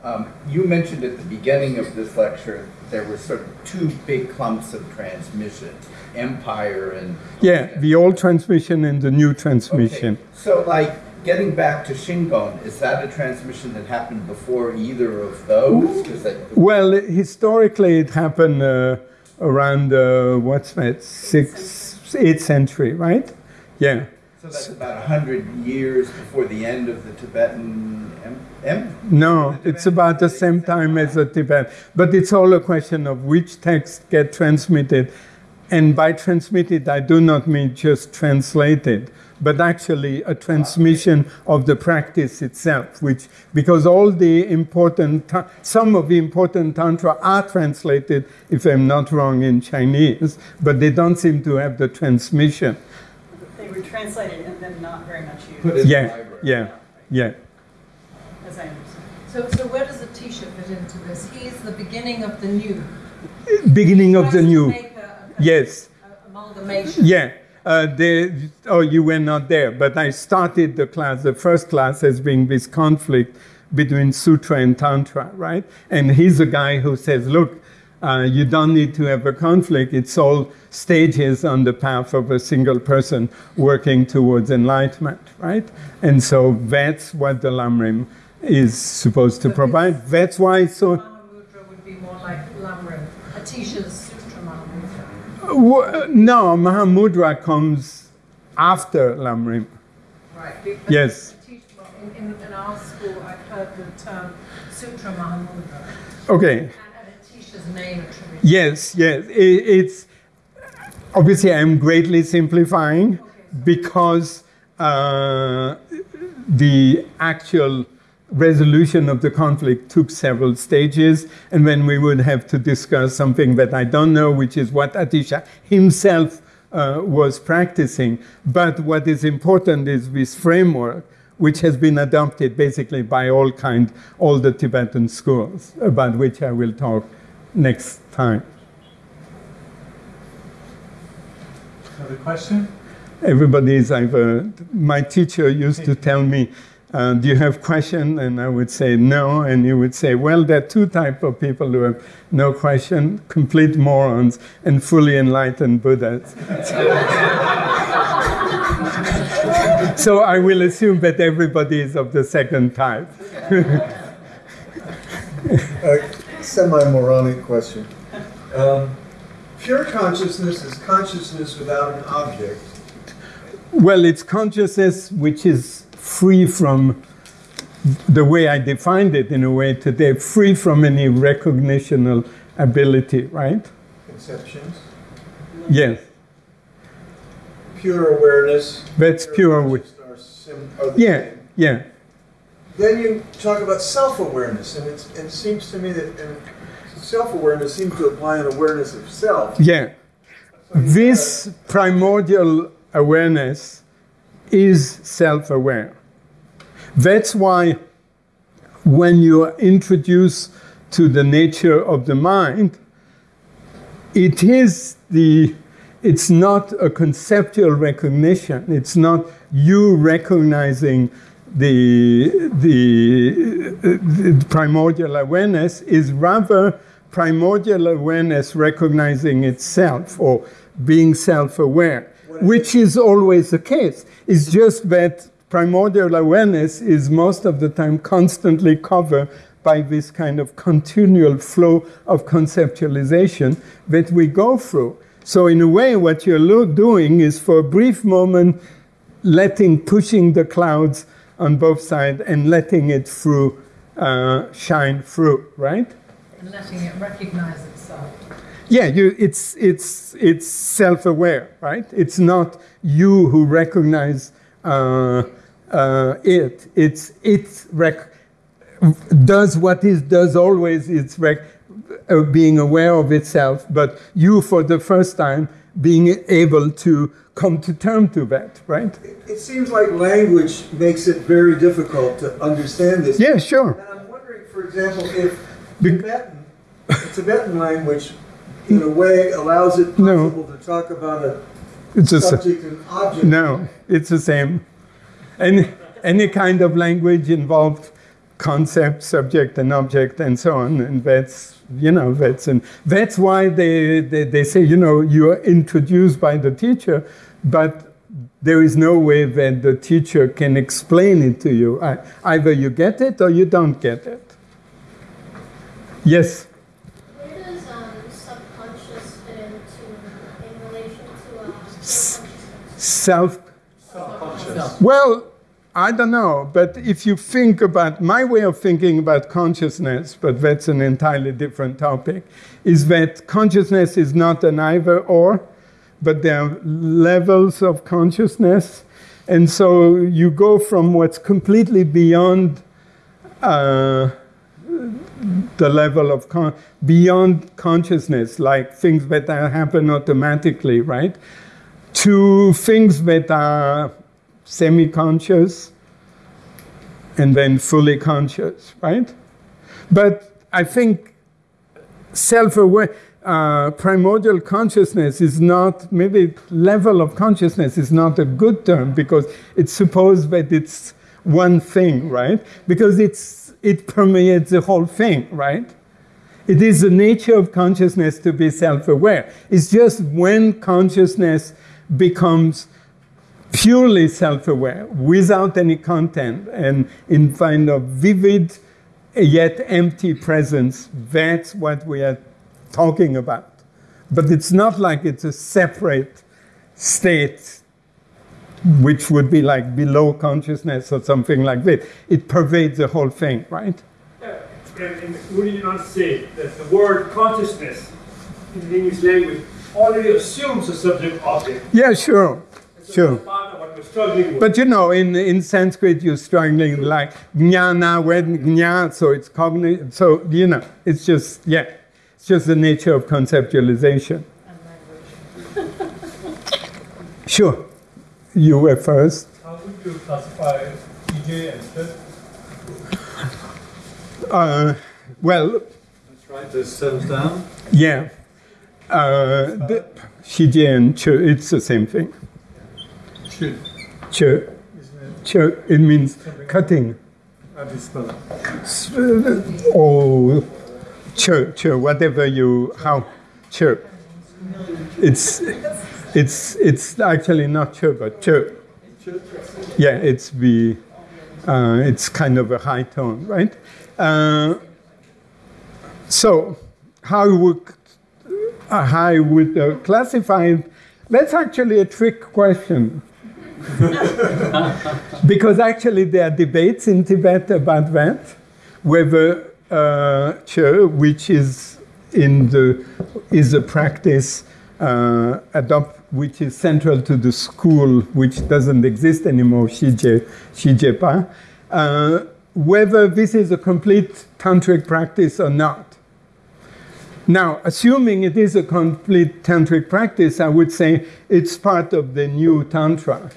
Um, you mentioned at the beginning of this lecture there were sort of two big clumps of transmission, empire and. Yeah, the old transmission and the new transmission. So, like, getting back to Shingon, is that a transmission that happened before either of those? Well, historically, it happened uh, around uh, what's that, sixth, eighth century, right? Yeah. So that's about a hundred years before the end of the Tibetan em- em- No, it's about the same time as the Tibet, but it's all a question of which texts get transmitted. And by transmitted, I do not mean just translated, but actually a transmission of the practice itself, which, because all the important, ta- some of the important Tantra are translated, if I'm not wrong, in Chinese, but they don't seem to have the transmission. They were translated and then not very much used. Put Yeah, yeah, yeah. As I understand. So, so where does the Atisha fit into this? He's the beginning of the new. Beginning of the new. a- a- Yes. a amalgamation. Yeah. Uh, they, oh, you were not there, but I started the class, the first class, as being this conflict between Sutra and Tantra, right? And he's a guy who says, look, uh, you don't need to have a conflict. It's all stages on the path of a single person working towards enlightenment, right? And so that's what the Lamrim is supposed to provide. That's why so. Mahamudra would be more like Lamrim. Atisha's Sutra Mahamudra. No, Mahamudra comes after Lamrim. Right. Yes. Well, In, in, in our school, I've heard the term Sutra Mahamudra. Okay. And, and Atisha's name. Yes, yes. I it's obviously I'm greatly simplifying because uh, the actual resolution of the conflict took several stages, and then we would have to discuss something that I don't know, which is what Atisha himself uh, was practicing. But what is important is this framework, which has been adopted basically by all kind, all the Tibetan schools, about which I will talk next time. Another question? Everybody is either, my teacher used to tell me, uh, do you have question? And I would say no. And you would say, well, there are two type of people who have no question, complete morons and fully enlightened Buddhas. so I will assume that everybody is of the second type. A semi-moronic question. Um, pure consciousness is consciousness without an object. Well, it's consciousness which is free from the way I defined it in a way today, free from any recognitional ability, right? Conceptions. Yes, Pure awareness. that's pure. wi- Are, sim- are the Yeah, same. yeah. Then you talk about self-awareness, and, it's, and it seems to me that self-awareness seems to apply an awareness of self. Yeah. This primordial awareness is self aware. That's why when you are introduced to the nature of the mind, it is the it's not a conceptual recognition. It's not you recognizing the, the, the primordial awareness. Is rather primordial awareness recognizing itself or being self-aware which is always the case. It's just that primordial awareness is most of the time constantly covered by this kind of continual flow of conceptualization that we go through. So, in a way, what you're lo- doing is for a brief moment letting, pushing the clouds on both sides and letting it through uh, shine through, right? And letting it recognize itself. Yeah, you, it's, it's, it's self aware, right? It's not you who recognize uh, uh, it, it's it rec- does what it does always, it's rec- uh, being aware of itself, but you, for the first time, being able to come to terms to that, right? It seems like language makes it very difficult to understand this. Yeah, sure. And I'm wondering, for example, if Tibetan, the Tibetan language, in a way, allows it possible to talk about a It's a subject and object. No, it's the same. Any, any kind of language involved concept, subject, and object, and so on. And that's, you know, that's, and that's why they, they, they say, you know, you are introduced by the teacher, but there is no way that the teacher can explain it to you. I, either you get it or you don't get it. Yes? Where does um, subconscious fit into in relation to uh, Self. Well, I don't know, but if you think about my way of thinking about consciousness, but that's an entirely different topic, is that consciousness is not an either or, but there are levels of consciousness. And so you go from what's completely beyond uh, the level of con- beyond consciousness, like things that happen automatically, right? To things that are semi-conscious and then fully conscious, right? But I think self-aware, uh, primordial consciousness is not, maybe level of consciousness is not a good term because it's supposed that it's one thing, right? Because it's, it permeates the whole thing, right? It is the nature of consciousness to be self aware. It's just when consciousness becomes purely self aware, without any content, and in kind of vivid yet empty presence, that's what we are talking about. But it's not like it's a separate state which would be like below consciousness or something like that. It pervades the whole thing, right? And, and would you not say that the word consciousness in the English language already assumes a subject object? Yeah, sure. Sure. Part of what we're struggling with. But you know, in, in Sanskrit, you're struggling like jnana, when jna, so it's cognitive. So, you know, it's just, yeah, it's just the nature of conceptualization. Sure. You were first. How would you classify EJ and SHIT? Uh, well, Let's write this cells down. yeah. Uh, the, Shije and Chu, it's the same thing. Should. Chu. Chu, it means cutting. Uh, Or chu, chu, whatever you, how, chu. It's, it's, it's actually not chu, but chu. Yeah, it's the, uh, it's kind of a high tone, right? Uh, so, how would, uh, how would uh, classify it? That's actually a trick question. because actually there are debates in Tibet about that, whether uh, Che, which is in the is a practice uh, adopt which is central to the school which doesn't exist anymore, Shije, Shijepa, uh, whether this is a complete tantric practice or not. Now, assuming it is a complete tantric practice, I would say it's part of the new tantra.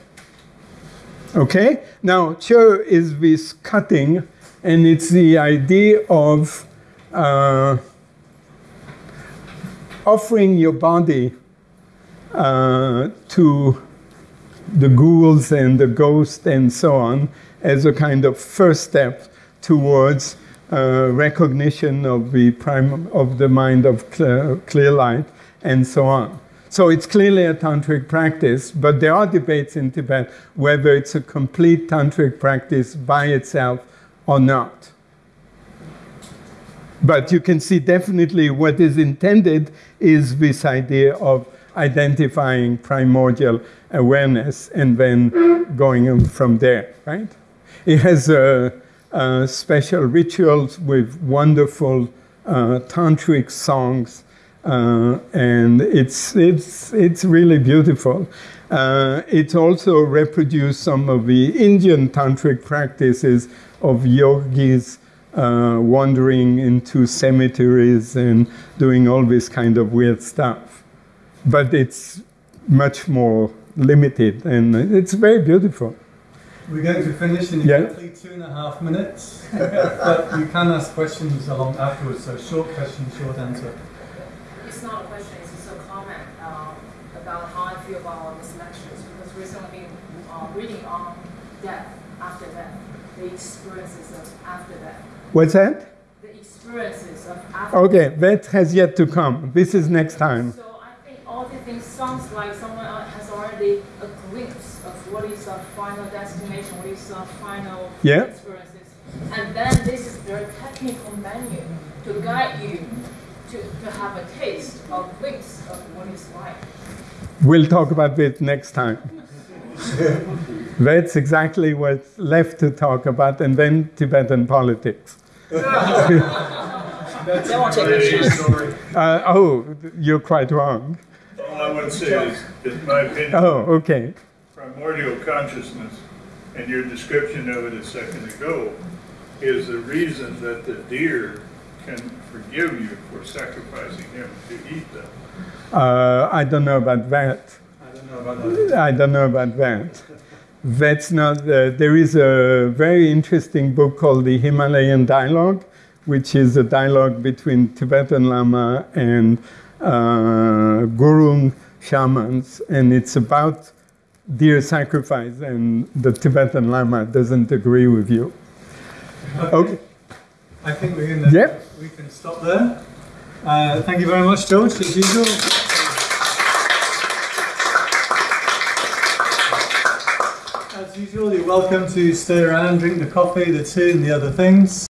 Okay? Now, Cho is this cutting, and it's the idea of uh, offering your body uh, to the ghouls and the ghosts and so on as a kind of first step towards uh, recognition of the prime of the mind of clear light and so on. So it's clearly a tantric practice, but there are debates in Tibet whether it's a complete tantric practice by itself or not. But you can see definitely what is intended is this idea of identifying primordial awareness and then going from there, right? It has uh, uh, special rituals with wonderful uh, tantric songs, uh, and it's, it's, it's really beautiful. Uh, it also reproduced some of the Indian tantric practices of yogis uh, wandering into cemeteries and doing all this kind of weird stuff. But it's much more limited and it's very beautiful. We're going to finish in Yeah. exactly two and a half minutes, but you can ask questions along afterwards. So short question, short answer. It's not a question, it's just a comment um, about how I feel about these lectures because recently uh, reading on death, after death, the experiences of after death, What's that? the experiences of after Okay, that has yet to come. This is next time. So I think all these things sounds like someone has already a glimpse of what is our final destination, what is our final Yeah. experiences. And then this is their technical menu to guide you to, to have a taste or glimpse of what is like. We'll talk about it next time. That's exactly what's left to talk about, and then Tibetan politics. That's a story. Uh, oh, you're quite wrong. All I would say is, my opinion. Oh, okay. primordial consciousness and your description of it a second ago is the reason that the deer can forgive you for sacrificing him to eat them. Uh, I don't know about that. I don't know about that. I don't know about that. That's not. Uh, there is a very interesting book called the Himalayan Dialogue, which is a dialogue between Tibetan Lama and uh, Gurung shamans, and it's about deer sacrifice, and the Tibetan Lama doesn't agree with you. Okay. I think we're gonna, Yep. we can stop there. Uh, thank you very much, George, as usual. As usual, you're welcome to stay around, drink the coffee, the tea, and the other things.